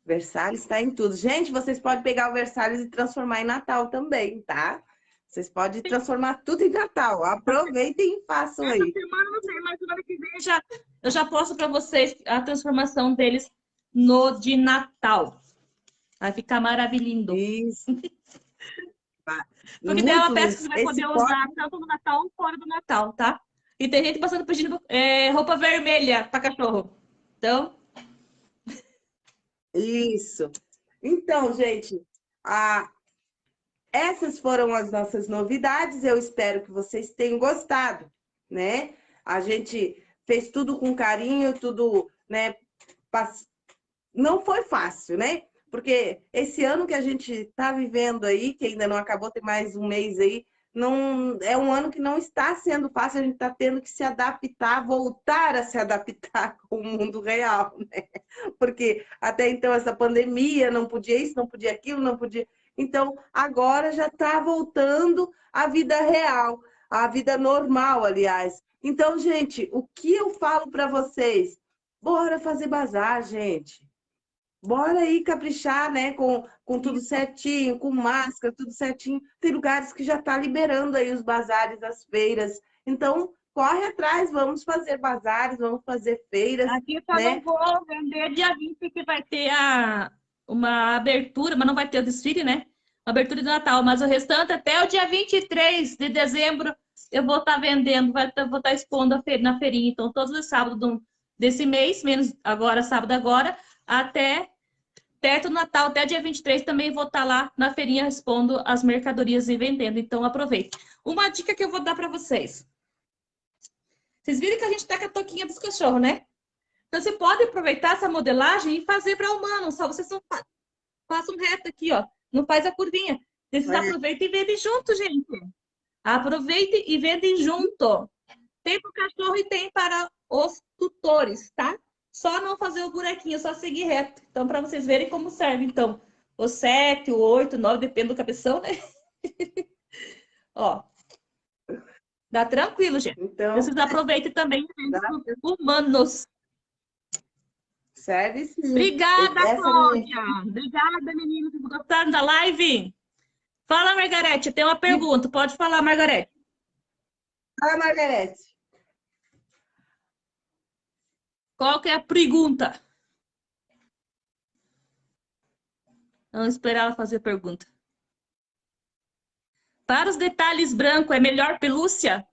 Speaker 1: Versalhes está em tudo. Gente, vocês podem pegar o Versalhes e transformar em Natal também, tá? Vocês podem transformar tudo em Natal. Aproveitem e façam aí. Essa
Speaker 2: semana não sei, mas semana que vem já, eu já posto para vocês a transformação deles no de Natal. Vai ficar maravilhoso. Isso. Porque é uma peça que você vai poder pode... usar tanto no Natal como fora do Natal, tá? E tem gente passando pedindo é, roupa vermelha para cachorro. Então,
Speaker 1: isso. Então, gente, a... essas foram as nossas novidades. Eu espero que vocês tenham gostado, né? A gente fez tudo com carinho, tudo, né? Não foi fácil, né? Porque esse ano que a gente está vivendo aí, que ainda não acabou, tem mais um mês aí, não é um ano que não está sendo fácil, a gente está tendo que se adaptar, voltar a se adaptar com o mundo real, né? Porque até então essa pandemia não podia isso, não podia aquilo, não podia. Então agora já está voltando à vida real, à vida normal, aliás. Então, gente, o que eu falo para vocês? Bora fazer bazar, gente. Bora aí caprichar, né? Com, com tudo certinho, com máscara, tudo certinho. Tem lugares que já está liberando aí os bazares, as feiras. Então, corre atrás, vamos fazer bazares, vamos fazer feiras.
Speaker 2: Aqui só né? não vou vender dia 20, que vai ter a, uma abertura, mas não vai ter o desfile, né? Uma abertura de Natal, mas o restante até o dia 23 de dezembro eu vou estar tá vendendo, vai, tá, vou estar tá expondo na feirinha. Então, todos os sábados desse mês, menos agora, sábado agora, até Perto do Natal, até dia 23, também vou estar lá na feirinha expondo as mercadorias e vendendo. Então, aproveite. Uma dica que eu vou dar para vocês. Vocês viram que a gente está com a toquinha dos cachorros, né? Então, você pode aproveitar essa modelagem e fazer para humano. Só vocês não façam reto aqui, ó. Não faz a curvinha. Vocês aproveitem e vendem junto, gente. Aproveitem e vendem junto. Tem para o cachorro e tem para os tutores, tá? Só não fazer o buraquinho, só seguir reto. Então, para vocês verem como serve. Então, o 7, o 8, o 9, depende do cabeção, né? Ó. Dá tranquilo, gente. Então, Vocês aproveitem também humanos.
Speaker 1: Serve sim.
Speaker 2: Obrigada, Essa Cláudia. Obrigada, meninos. Gostaram da live? Fala, Margarete. Tem uma pergunta. Pode falar, Margarete.
Speaker 1: Fala, Margarete.
Speaker 2: Qual que é a pergunta? Vamos esperar ela fazer a pergunta. Para os detalhes brancos, é melhor pelúcia?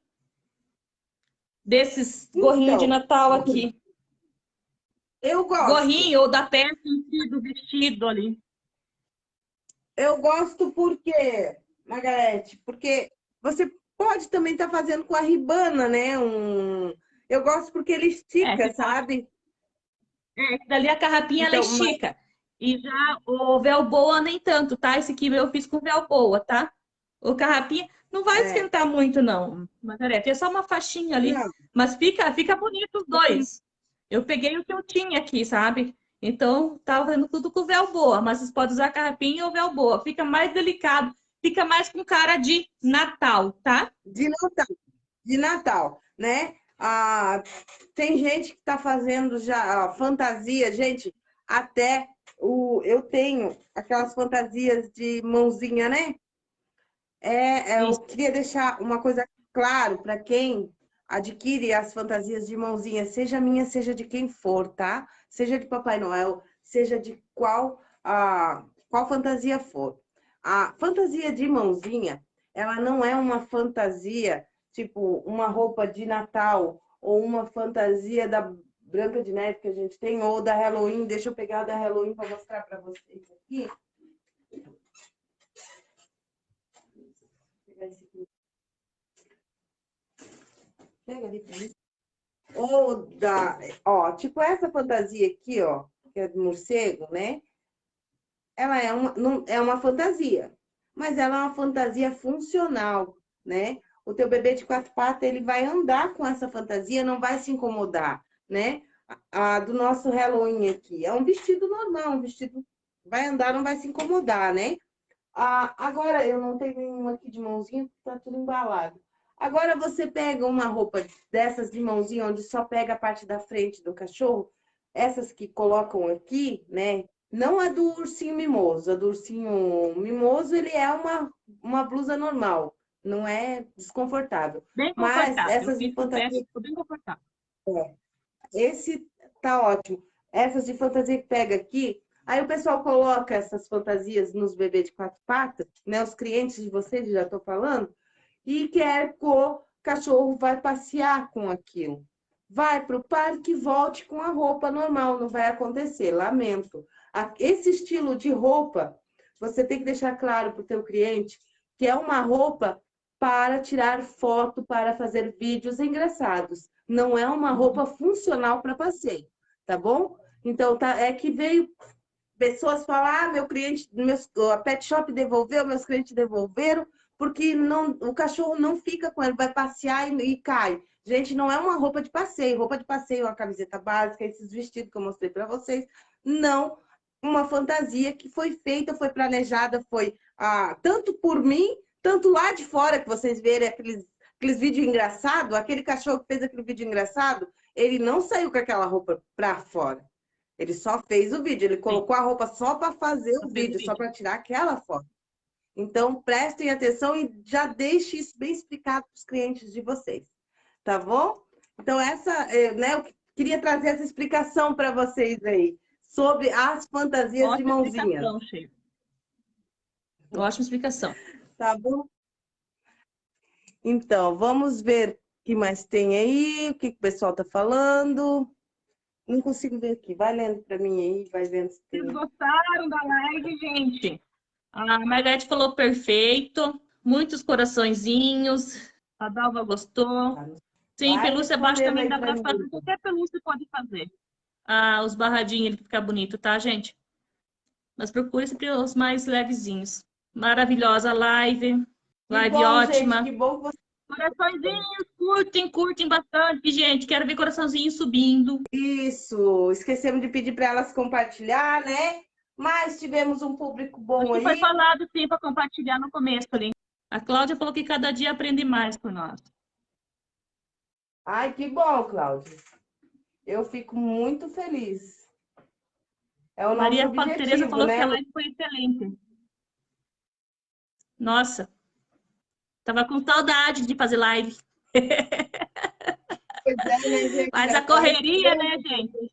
Speaker 2: Desses gorrinhos de então, Natal aqui.
Speaker 1: Eu gosto.
Speaker 2: Gorrinho ou da peça do vestido ali.
Speaker 1: Eu gosto porque, Margarete, porque você pode também estar tá fazendo com a ribana, né? Um... Eu gosto porque ele estica, é, sabe?
Speaker 2: É, dali a carrapinha então, ela estica. Mas... E já o véu boa nem tanto, tá? Esse aqui eu fiz com véu boa, tá? O carrapinha não vai é. esquentar muito, não, Margarete. É só uma faixinha ali. Não. Mas fica, fica bonito os dois. Eu peguei o que eu tinha aqui, sabe? Então, tava fazendo tudo com véu boa, mas vocês podem usar carrapinha ou véu boa. Fica mais delicado, fica mais com cara de Natal, tá?
Speaker 1: De Natal, de Natal, né? Ah, tem gente que está fazendo já ah, fantasia, gente, até o, eu tenho aquelas fantasias de mãozinha, né? É, é eu queria deixar uma coisa claro para quem adquire as fantasias de mãozinha, seja minha, seja de quem for, tá? Seja de Papai Noel, seja de qual, a, qual fantasia for. A fantasia de mãozinha, ela não é uma fantasia, tipo, uma roupa de Natal ou uma fantasia da Branca de Neve que a gente tem, ou da Halloween. Deixa eu pegar da Halloween para mostrar para vocês aqui. Vou pegar esse aqui. Pega ali mim. Ou da, ó, tipo essa fantasia aqui, ó, que é do morcego, né? Ela é uma, não, é uma fantasia, mas ela é uma fantasia funcional, né? O teu bebê de quatro patas, ele vai andar com essa fantasia, não vai se incomodar, né? A, a do nosso Halloween aqui, é um vestido normal, um vestido vai andar, não vai se incomodar, né? Ah, agora, eu não tenho nenhuma aqui de mãozinha, tá tudo embalado. Agora você pega uma roupa dessas de mãozinha, onde só pega a parte da frente do cachorro, essas que colocam aqui, né? Não a do ursinho mimoso. A do ursinho mimoso, ele é uma, uma blusa normal. Não é desconfortável.
Speaker 2: Bem. Mas essas de fantasia... Bem confortável.
Speaker 1: É. Esse tá ótimo. Essas de fantasia que pega aqui, Aí o pessoal coloca essas fantasias nos bebês de quatro patas, né? Os clientes de vocês, já estou falando, e quer que o cachorro vai passear com aquilo. Vai para o parque e volte com a roupa normal, não vai acontecer, lamento. Esse estilo de roupa, você tem que deixar claro para o teu cliente que é uma roupa para tirar foto, para fazer vídeos engraçados. Não é uma roupa funcional para passeio, tá bom? Então, tá, é que veio pessoas falar, ah, meu cliente, meus, a pet shop devolveu, meus clientes devolveram, porque não, o cachorro não fica com ele, vai passear e, e, cai. Gente, não é uma roupa de passeio. Roupa de passeio, uma camiseta básica, esses vestidos que eu mostrei para vocês. Não uma fantasia que foi feita, foi planejada, foi ah, tanto por mim, tanto lá de fora, que vocês verem aqueles, aqueles vídeos engraçados, aquele cachorro que fez aquele vídeo engraçado, ele não saiu com aquela roupa para fora. Ele só fez o vídeo, ele colocou a roupa só para fazer o vídeo, só para tirar aquela foto. Então, prestem atenção e já deixe isso bem explicado para os clientes de vocês, tá bom? Então, essa, é, né, eu queria trazer essa explicação para vocês aí, sobre as fantasias Ótima de mãozinha.
Speaker 2: Ótima explicação.
Speaker 1: Tá bom? Então, vamos ver o que mais tem aí, o que, o pessoal está falando. Não consigo ver aqui. Vai lendo para mim aí, vai vendo se
Speaker 2: tem. Vocês gostaram da live, gente? A Margarete falou perfeito, muitos coraçõezinhos. A Dalva gostou. Sim, Vai pelúcia abaixo também dá para fazer. Qualquer pelúcia pode fazer. Ah, os barradinhos, ele fica bonito, tá, gente? Mas procure sempre os mais levezinhos. Maravilhosa live. Live bom, ótima. Gente, que bom que você... Coraçõezinhos, curtem, curtem bastante, gente. Quero ver coraçãozinho subindo.
Speaker 1: Isso. Esquecemos de pedir para elas compartilhar, né? Mas tivemos um público bom aí.
Speaker 2: Foi falado sim para compartilhar no começo ali. A Cláudia falou que cada dia aprende mais por nós.
Speaker 1: Ai, que bom, Cláudia. Eu fico muito feliz.
Speaker 2: É o Maria nosso Tereza falou né? que a live foi excelente. Nossa, tava com saudade de fazer live. É, né? Mas a correria, né, gente?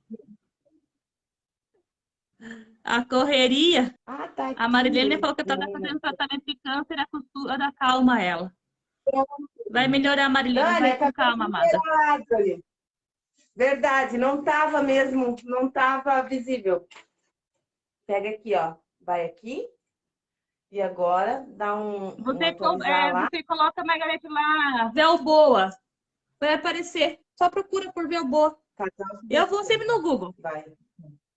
Speaker 2: A correria. Ah, tá a Marilene falou que estava fazendo tratamento de câncer, a costura calma ela. Vai melhorar, Marilene, Dani, vai com tá calma, amada.
Speaker 1: Verdade, não estava mesmo, não estava visível. Pega aqui, ó. Vai aqui. E agora dá um.
Speaker 2: Você, um é, você coloca, Margarete, lá, Velboa. Vai aparecer. Só procura por Velboa. Tá, tá. Eu vou sempre no Google. Vai.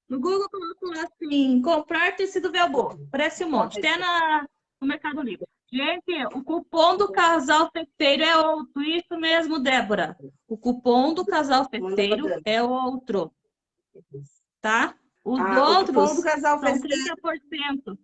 Speaker 2: No Google coloco lá assim, comprar tecido Velboa. Parece um monte. Até na, no Mercado Livre. Gente, o cupom do casal festeiro é outro. Isso mesmo, Débora. O cupom do casal festeiro é outro. Tá? Os ah, outros o cupom do casal são festeiro... 30%.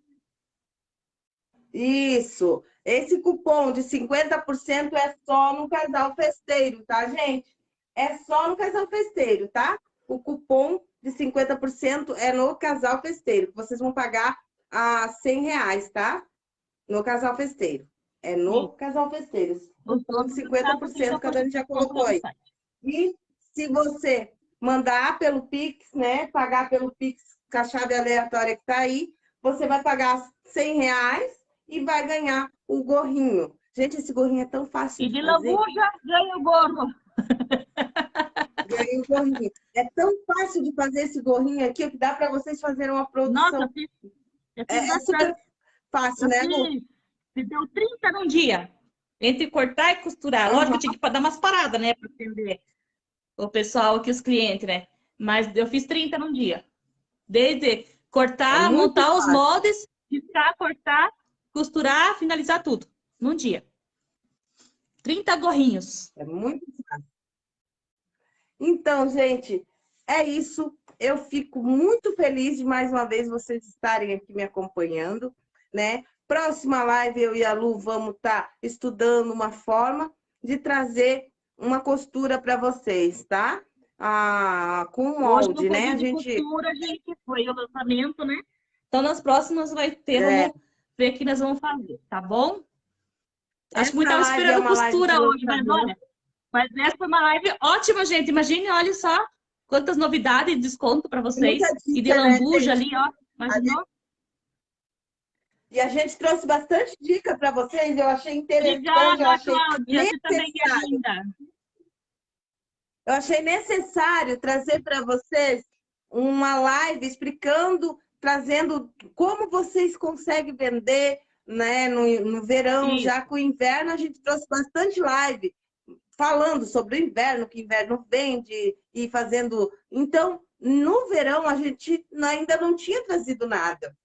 Speaker 1: Isso. Esse cupom de 50% é só no casal festeiro, tá, gente? É só no casal festeiro, tá? O cupom de 50% é no casal festeiro. Vocês vão pagar a 100 reais, tá? No casal festeiro. É no Sim. casal festeiro. Os 50% que a Dani já colocou aí. E se você mandar pelo Pix, né? Pagar pelo Pix com a chave aleatória que tá aí, você vai pagar 100 reais e vai ganhar o gorrinho. Gente, esse gorrinho é tão fácil
Speaker 2: e de, de lambuja ganha o gorro.
Speaker 1: Ganha o gorrinho. É tão fácil de fazer esse gorrinho aqui que dá para vocês fazerem uma produção. Nossa, eu fiz, eu fiz é, é super fácil, né, Lu?
Speaker 2: Se deu 30 num dia. Entre cortar e costurar. Lógico que eu tinha que dar umas paradas, né? Para atender o pessoal aqui, os clientes, né? Mas eu fiz 30 num dia. Desde cortar, é montar fácil. os moldes, riscar, cortar, costurar, finalizar tudo. Num dia. 30 gorrinhos.
Speaker 1: É muito fácil. Então, gente, é isso. Eu fico muito feliz de mais uma vez vocês estarem aqui me acompanhando né? Próxima live, eu e a Lu vamos estar tá estudando uma forma de trazer uma costura para vocês, tá? Ah, com molde, né?
Speaker 2: A gente... costura, gente, foi o lançamento, né? Então, nas próximas vai ter, é. Ver o que nós vamos fazer, tá bom? Acho que muito estava esperando é costura hoje, mas olha, mas essa foi uma live ótima, gente. Imagine, olha só quantas novidades de desconto para vocês. Dica, e de né, lambuja né, ali, ó. Imaginou?
Speaker 1: E a gente trouxe bastante dica para vocês, eu achei interessante, Obrigada, eu achei Cláudia, necessário. Eu achei necessário trazer para vocês uma live explicando, trazendo como vocês conseguem vender né, no, no verão, Sim. já com o inverno a gente trouxe bastante live falando sobre o inverno, que o inverno vende e fazendo... Então, no verão a gente ainda não tinha trazido nada.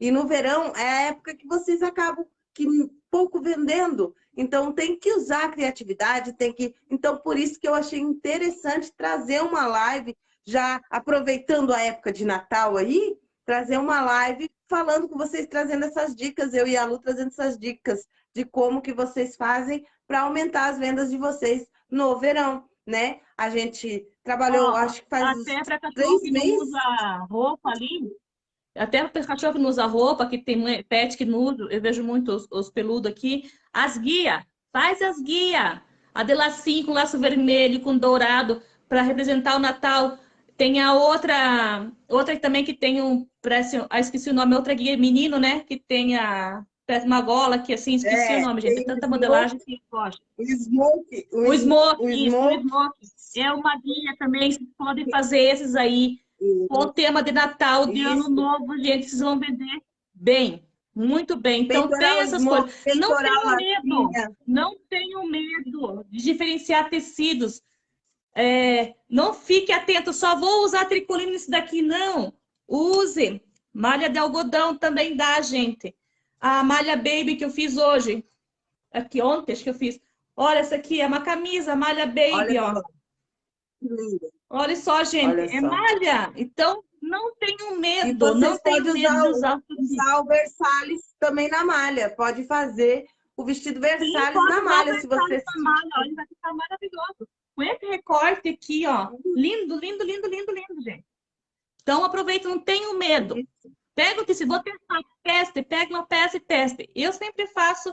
Speaker 1: E no verão é a época que vocês acabam que pouco vendendo. Então tem que usar a criatividade, tem que. Então, por isso que eu achei interessante trazer uma live, já aproveitando a época de Natal aí, trazer uma live falando com vocês, trazendo essas dicas, eu e a Lu trazendo essas dicas de como que vocês fazem para aumentar as vendas de vocês no verão, né? A gente trabalhou, oh, acho que faz
Speaker 2: até três meses. usa roupa ali, até o cachorro que não usa roupa, que tem pet que não usa, eu vejo muito os, os peludos aqui. As guias, faz as guias. A de lacinho com laço vermelho, com dourado, para representar o Natal. Tem a outra, outra também que tem um, parece, ah, esqueci o nome, outra guia menino, né? Que tem a, parece uma gola que assim, esqueci é, o nome, gente. Tem tanta modelagem que eu gosto.
Speaker 1: O smoke.
Speaker 2: O, o smoke, o isso, smoke. o smoke. É uma guia também, vocês podem fazer esses aí com o tema de Natal, de Isso. Ano Novo, gente, vocês vão vender bem, muito bem. Então, tem essas coisas. Não tenho medo, não tenho medo de diferenciar tecidos. É, não fique atento, só vou usar tricolina nisso daqui, não. Use. Malha de algodão também dá, gente. A malha baby que eu fiz hoje, aqui ontem, acho que eu fiz. Olha, essa aqui é uma camisa, malha baby, Olha ó. Linda. Olha só, gente, Olha é malha. Então, não tenham medo, não tenham medo de usar,
Speaker 1: usar o Versalhes também na malha. Pode fazer o vestido Versalhes na malha, se você...
Speaker 2: Malha, olha, vai ficar maravilhoso. Com esse recorte aqui, ó, lindo, lindo, lindo, lindo, lindo, gente. Então, aproveita, não tenham medo. Pega o tecido, vou testar, teste, pega uma peça e teste. Eu sempre faço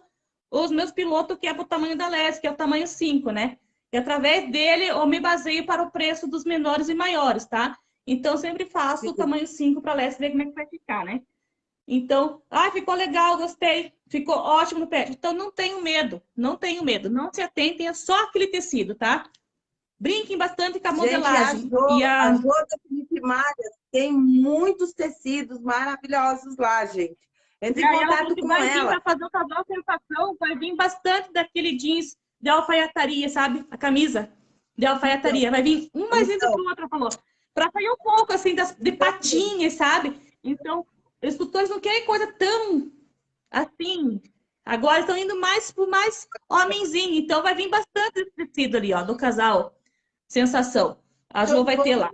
Speaker 2: os meus pilotos, que é o tamanho da Les, que é o tamanho 5, né? E através dele eu me baseio para o preço dos menores e maiores, tá? Então, sempre faço o tamanho 5 para a Les, ver como é que vai ficar, né? Então, ah, ficou legal, gostei, ficou ótimo no pé. Então, não tenho medo, não tenho medo. Não se atentem, é só aquele tecido, tá? Brinquem bastante com a modelagem.
Speaker 1: Gente, a Jo, e a... a jo da Felipe Malha tem muitos tecidos maravilhosos lá, gente. Entre em contato com
Speaker 2: vai
Speaker 1: ela.
Speaker 2: Vai fazer o casal sensação, vai vir bastante daquele jeans de alfaiataria, sabe? A camisa de alfaiataria. Vai vir um mais lindo então. que o outro, falou. Para sair um pouco, assim, das, de patinhas, sabe? Então, os tutores não querem coisa tão assim. Agora estão indo mais por mais homenzinho. Então, vai vir bastante esse tecido ali, ó, do casal. Sensação. A Jo vai ter lá.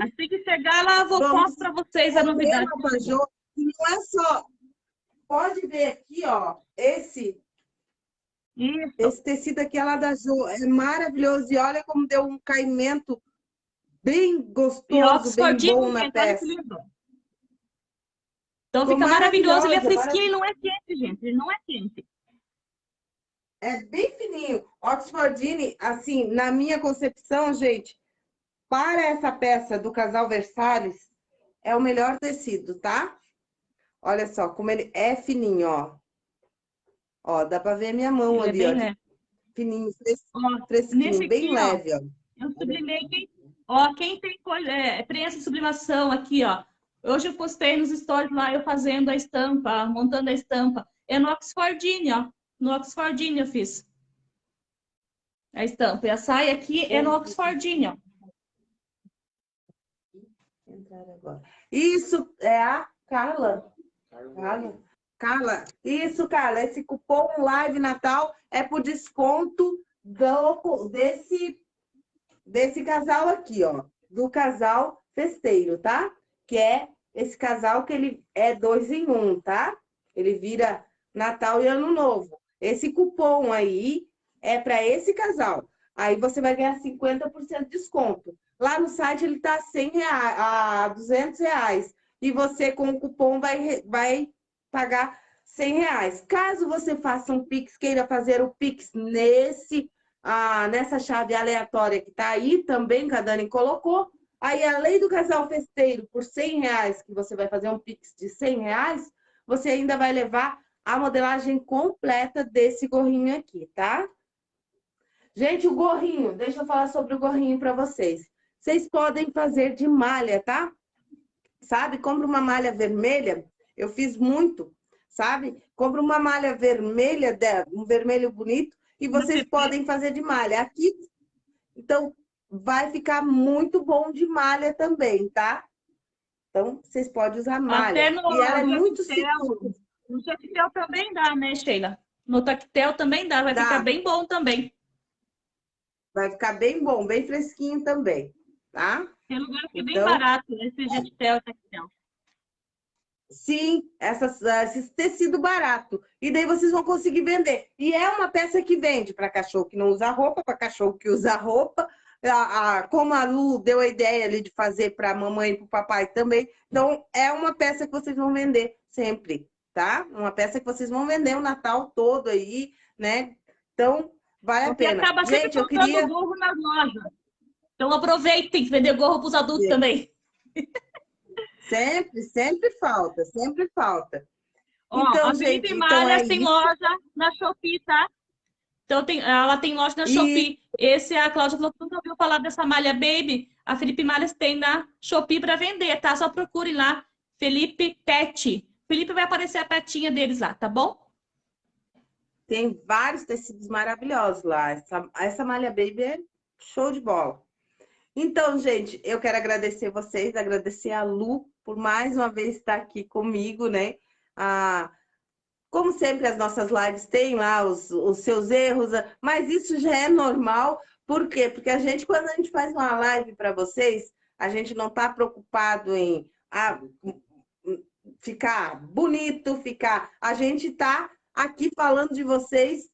Speaker 2: Assim que chegar lá, eu vou mostrar para vocês a novidade.
Speaker 1: Não é só... Pode ver aqui, ó, esse... Isso. Esse tecido aqui é lá da Jo. É maravilhoso. E olha como deu um caimento bem gostoso, bem bom na peça.
Speaker 2: Então fica maravilhoso, ele é fresquinho e não é quente, gente. Ele não é quente.
Speaker 1: É bem fininho. Oxfordine, assim, na minha concepção, gente, para essa peça do casal Versalhes, é o melhor tecido, tá? Olha só, como ele é fininho, ó. Ó, dá pra ver a minha mão ele é ali, é ó. Fininho, fresquinho, fresquinho bem aqui, leve, ó.
Speaker 2: ó. Eu sublimei quem... Ó, quem tem é, prensa de sublimação aqui, ó. Hoje eu postei nos stories lá, eu fazendo a estampa, montando a estampa. É no Oxfordine, ó. No Oxfordine eu fiz. A estampa. E a saia aqui é no Oxfordine, ó.
Speaker 1: Isso é a Carla. Carla. Carla. Isso, Carla. Esse cupom Live Natal é por desconto do, desse, desse casal aqui, ó. Do casal festeiro, tá? Que é esse casal que ele é dois em um, tá? Ele vira Natal e Ano Novo. Esse cupom aí é para esse casal. Aí você vai ganhar 50% de desconto. Lá no site ele está 100 reais, a 200 reais. E você com o cupom vai, vai pagar 100 reais. Caso você faça um Pix, queira fazer o Pix nesse, ah, nessa chave aleatória que está aí, também que a Dani colocou, Aí, além do casal festeiro, por 100 reais, que você vai fazer um Pix de 100 reais, você ainda vai levar a modelagem completa desse gorrinho aqui, tá? Gente, o gorrinho, deixa eu falar sobre o gorrinho para vocês. Vocês podem fazer de malha, tá? Sabe, compra uma malha vermelha, eu fiz muito, sabe? Compra uma malha vermelha, um vermelho bonito, e vocês podem fazer de malha. Aqui, então, vai ficar muito bom de malha também, tá? Então, vocês podem usar malha. Até no, e ela é muito segura.
Speaker 2: No tactel também dá, né, Sheila? No tactel também dá, vai dá. ficar bem bom também.
Speaker 1: Vai ficar bem bom, bem fresquinho também, tá?
Speaker 2: Tem lugar que é então, bem barato, esse tactel, tactel.
Speaker 1: Sim, essas, esse tecido barato. E daí vocês vão conseguir vender. E é uma peça que vende para cachorro que não usa roupa, para cachorro que usa roupa, a, a, como a Lu deu a ideia ali de fazer para a mamãe e para o papai também. Então, é uma peça que vocês vão vender sempre, tá? Uma peça que vocês vão vender o Natal todo aí, né? Então, vale Porque a pena.
Speaker 2: acaba sempre Gente, eu queria... gorro nas lojas. Então, aproveitem que vender gorro para os adultos Sim. também.
Speaker 1: Sempre, sempre falta, sempre falta.
Speaker 2: Ó, então, a gente, então é tem isso. loja na Shopee, tá? Então, tem, ela tem loja na Shopee. Esse é a Cláudia falou que nunca ouviu falar dessa malha Baby. A Felipe Malhas tem na Shopee para vender, tá? Só procure lá, Felipe Pet. Felipe vai aparecer a petinha deles lá, tá bom?
Speaker 1: Tem vários tecidos maravilhosos lá. Essa, essa malha Baby é show de bola. Então, gente, eu quero agradecer vocês, agradecer a Lu por mais uma vez estar aqui comigo, né? Ah, como sempre, as nossas lives têm lá os, os seus erros, mas isso já é normal. Por quê? Porque a gente, quando a gente faz uma live para vocês, a gente não está preocupado em ah, ficar bonito, ficar... A gente está aqui falando de vocês,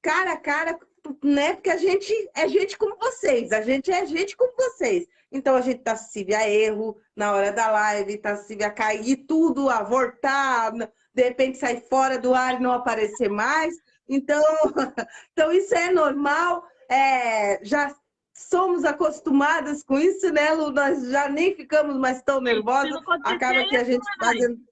Speaker 1: cara a cara, né? Porque a gente é gente como vocês, a gente é gente como vocês. Então a gente tá acessível a erro na hora da live, tá acessível a cair tudo, a voltar, de repente sair fora do ar e não aparecer mais. Então, então isso é normal, é, já somos acostumadas com isso, né, Lu? Nós já nem ficamos mais tão nervosas. Acaba que a gente fazendo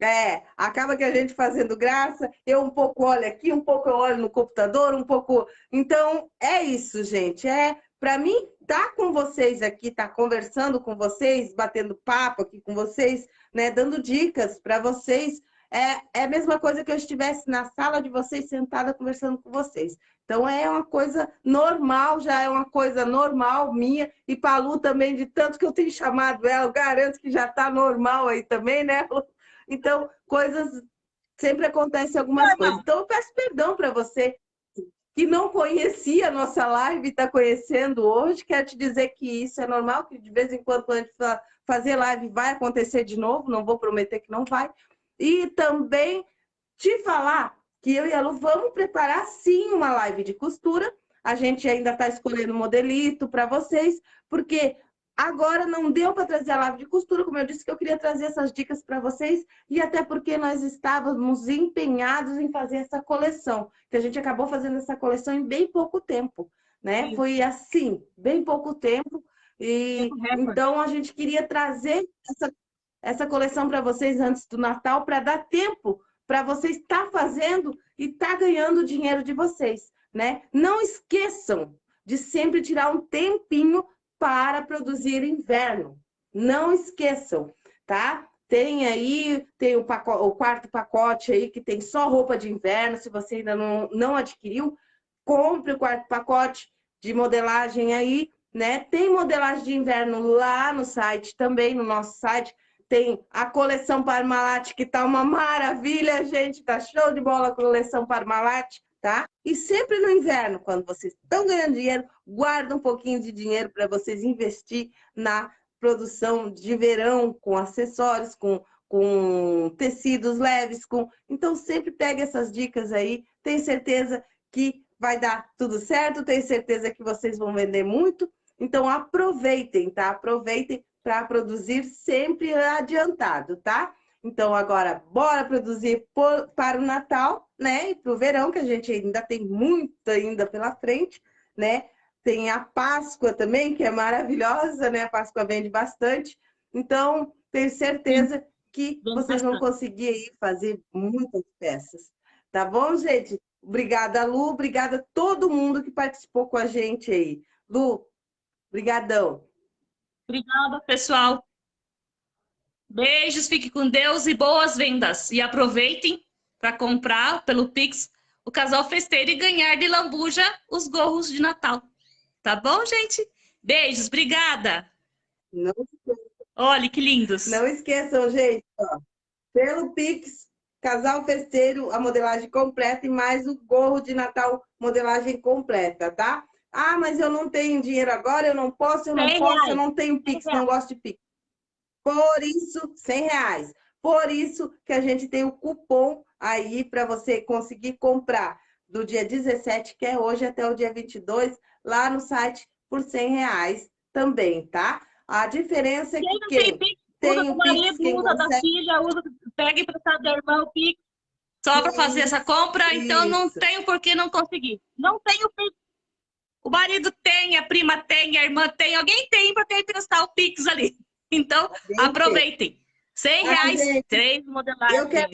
Speaker 1: é, acaba que a gente fazendo graça, eu um pouco olho aqui, um pouco eu olho no computador, um pouco... Então, é isso, gente. É, para mim, estar tá com vocês aqui, estar tá conversando com vocês, batendo papo aqui com vocês, né, dando dicas para vocês, é, é a mesma coisa que eu estivesse na sala de vocês, sentada, conversando com vocês. Então, é uma coisa normal, já é uma coisa normal minha, e para a Lu também, de tanto que eu tenho chamado ela, garanto que já está normal aí também, né, Lu? Então, coisas... Sempre acontecem algumas coisas. Então, eu peço perdão para você que não conhecia a nossa live e está conhecendo hoje. Quero te dizer que isso é normal, que de vez em quando, a gente fazer live, vai acontecer de novo. Não vou prometer que não vai. E também te falar que eu e a Lu vamos preparar, sim, uma live de costura. A gente ainda está escolhendo modelito para vocês, porque Agora não deu para trazer a live de costura, como eu disse que eu queria trazer essas dicas para vocês, e até porque nós estávamos empenhados em fazer essa coleção, que a gente acabou fazendo essa coleção em bem pouco tempo, né? Sim. Foi assim, bem pouco tempo, e então a gente queria trazer essa, essa coleção para vocês antes do Natal, para dar tempo para vocês estar tá fazendo e estar tá ganhando o dinheiro de vocês, né? Não esqueçam de sempre tirar um tempinho para produzir inverno. Não esqueçam, tá? Tem aí, tem o, pacote, o, quarto pacote aí que tem só roupa de inverno. Se você ainda não, não adquiriu, compre o quarto pacote de modelagem aí, né? Tem modelagem de inverno lá no site também, no nosso site. Tem a coleção Parmalat, que tá uma maravilha, gente. Tá show de bola a coleção Parmalat tá? E sempre no inverno, quando vocês estão ganhando dinheiro, guarda um pouquinho de dinheiro para vocês investir na produção de verão, com acessórios, com, com tecidos leves, com... Então, sempre pegue essas dicas aí, tenho certeza que vai dar tudo certo, tenho certeza que vocês vão vender muito, então aproveitem, tá? Aproveitem para produzir sempre adiantado, tá? Então, agora, bora produzir por, para o Natal, né? E para o verão, que a gente ainda tem muito ainda pela frente, né? Tem a Páscoa também, que é maravilhosa, né? A Páscoa vende bastante. Então, tenho certeza que vocês vão conseguir aí fazer muitas peças. Tá bom, gente? Obrigada, Lu. Obrigada a todo mundo que participou com a gente aí. Lu, brigadão.
Speaker 2: Obrigada, pessoal. Beijos, fique com Deus e boas vendas. E aproveitem para comprar pelo Pix o casal festeiro e ganhar de lambuja os gorros de Natal. Tá bom, gente? Beijos, obrigada. Não Olha que lindos.
Speaker 1: Não esqueçam, gente, ó, pelo Pix, casal festeiro, a modelagem completa e mais o gorro de Natal, modelagem completa, tá? Ah, mas eu não tenho dinheiro agora, eu não posso, eu não posso, eu não tenho Pix, não gosto de Pix. Por isso, 100 reais. Por isso que a gente tem o cupom aí para você conseguir comprar do dia 17, que é hoje, até o dia 22, lá no site por 100 reais também, tá? A diferença é que quem,
Speaker 2: tem, tem o marido, Pix, usa consegue... da filha, usa, pega emprestado da irmã o Pix, só para fazer essa compra, isso. então não tenho por que não conseguir. Não tenho Pix. O marido tem, a prima tem, a irmã tem, alguém tem para ter emprestar o Pix ali. Então, aproveitem. 100 reais, gente, três modelagens. Eu quero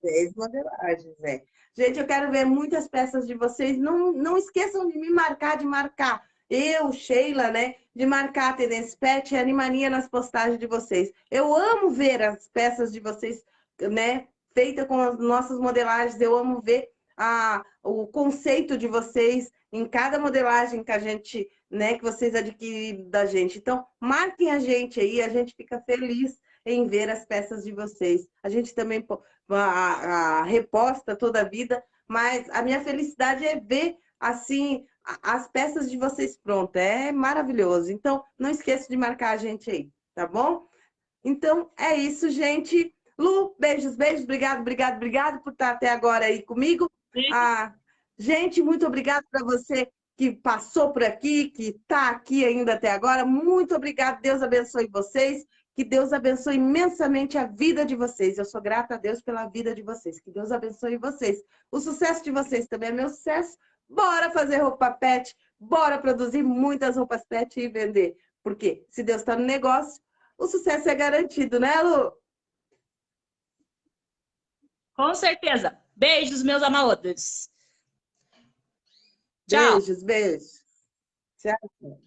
Speaker 1: Três modelagens, é. Gente, eu quero ver muitas peças de vocês. Não, não esqueçam de me marcar, de marcar. Eu, Sheila, né? De marcar a Tendência Pet e Animania nas postagens de vocês. Eu amo ver as peças de vocês, né? Feita com as nossas modelagens. Eu amo ver a, o conceito de vocês em cada modelagem que a gente né, que vocês adquirem da gente. Então, marquem a gente aí, a gente fica feliz em ver as peças de vocês. A gente também a, a reposta toda a vida, mas a minha felicidade é ver, assim, as peças de vocês prontas. É maravilhoso. Então, não esqueça de marcar a gente aí, tá bom? Então, é isso, gente. Lu, beijos, beijos, obrigado, obrigado, obrigado por estar até agora aí comigo. Ah, gente, muito obrigado para você que passou por aqui, que está aqui ainda até agora. Muito obrigado, Deus abençoe vocês. Que Deus abençoe imensamente a vida de vocês. Eu sou grata a Deus pela vida de vocês. Que Deus abençoe vocês. O sucesso de vocês também é meu sucesso. Bora fazer roupa pet, bora produzir muitas roupas pet e vender. Porque se Deus está no negócio, o sucesso é garantido, né, Lu?
Speaker 2: Com certeza. Beijos, meus amados. Tchau.
Speaker 1: Beijos, beijos. Tchau.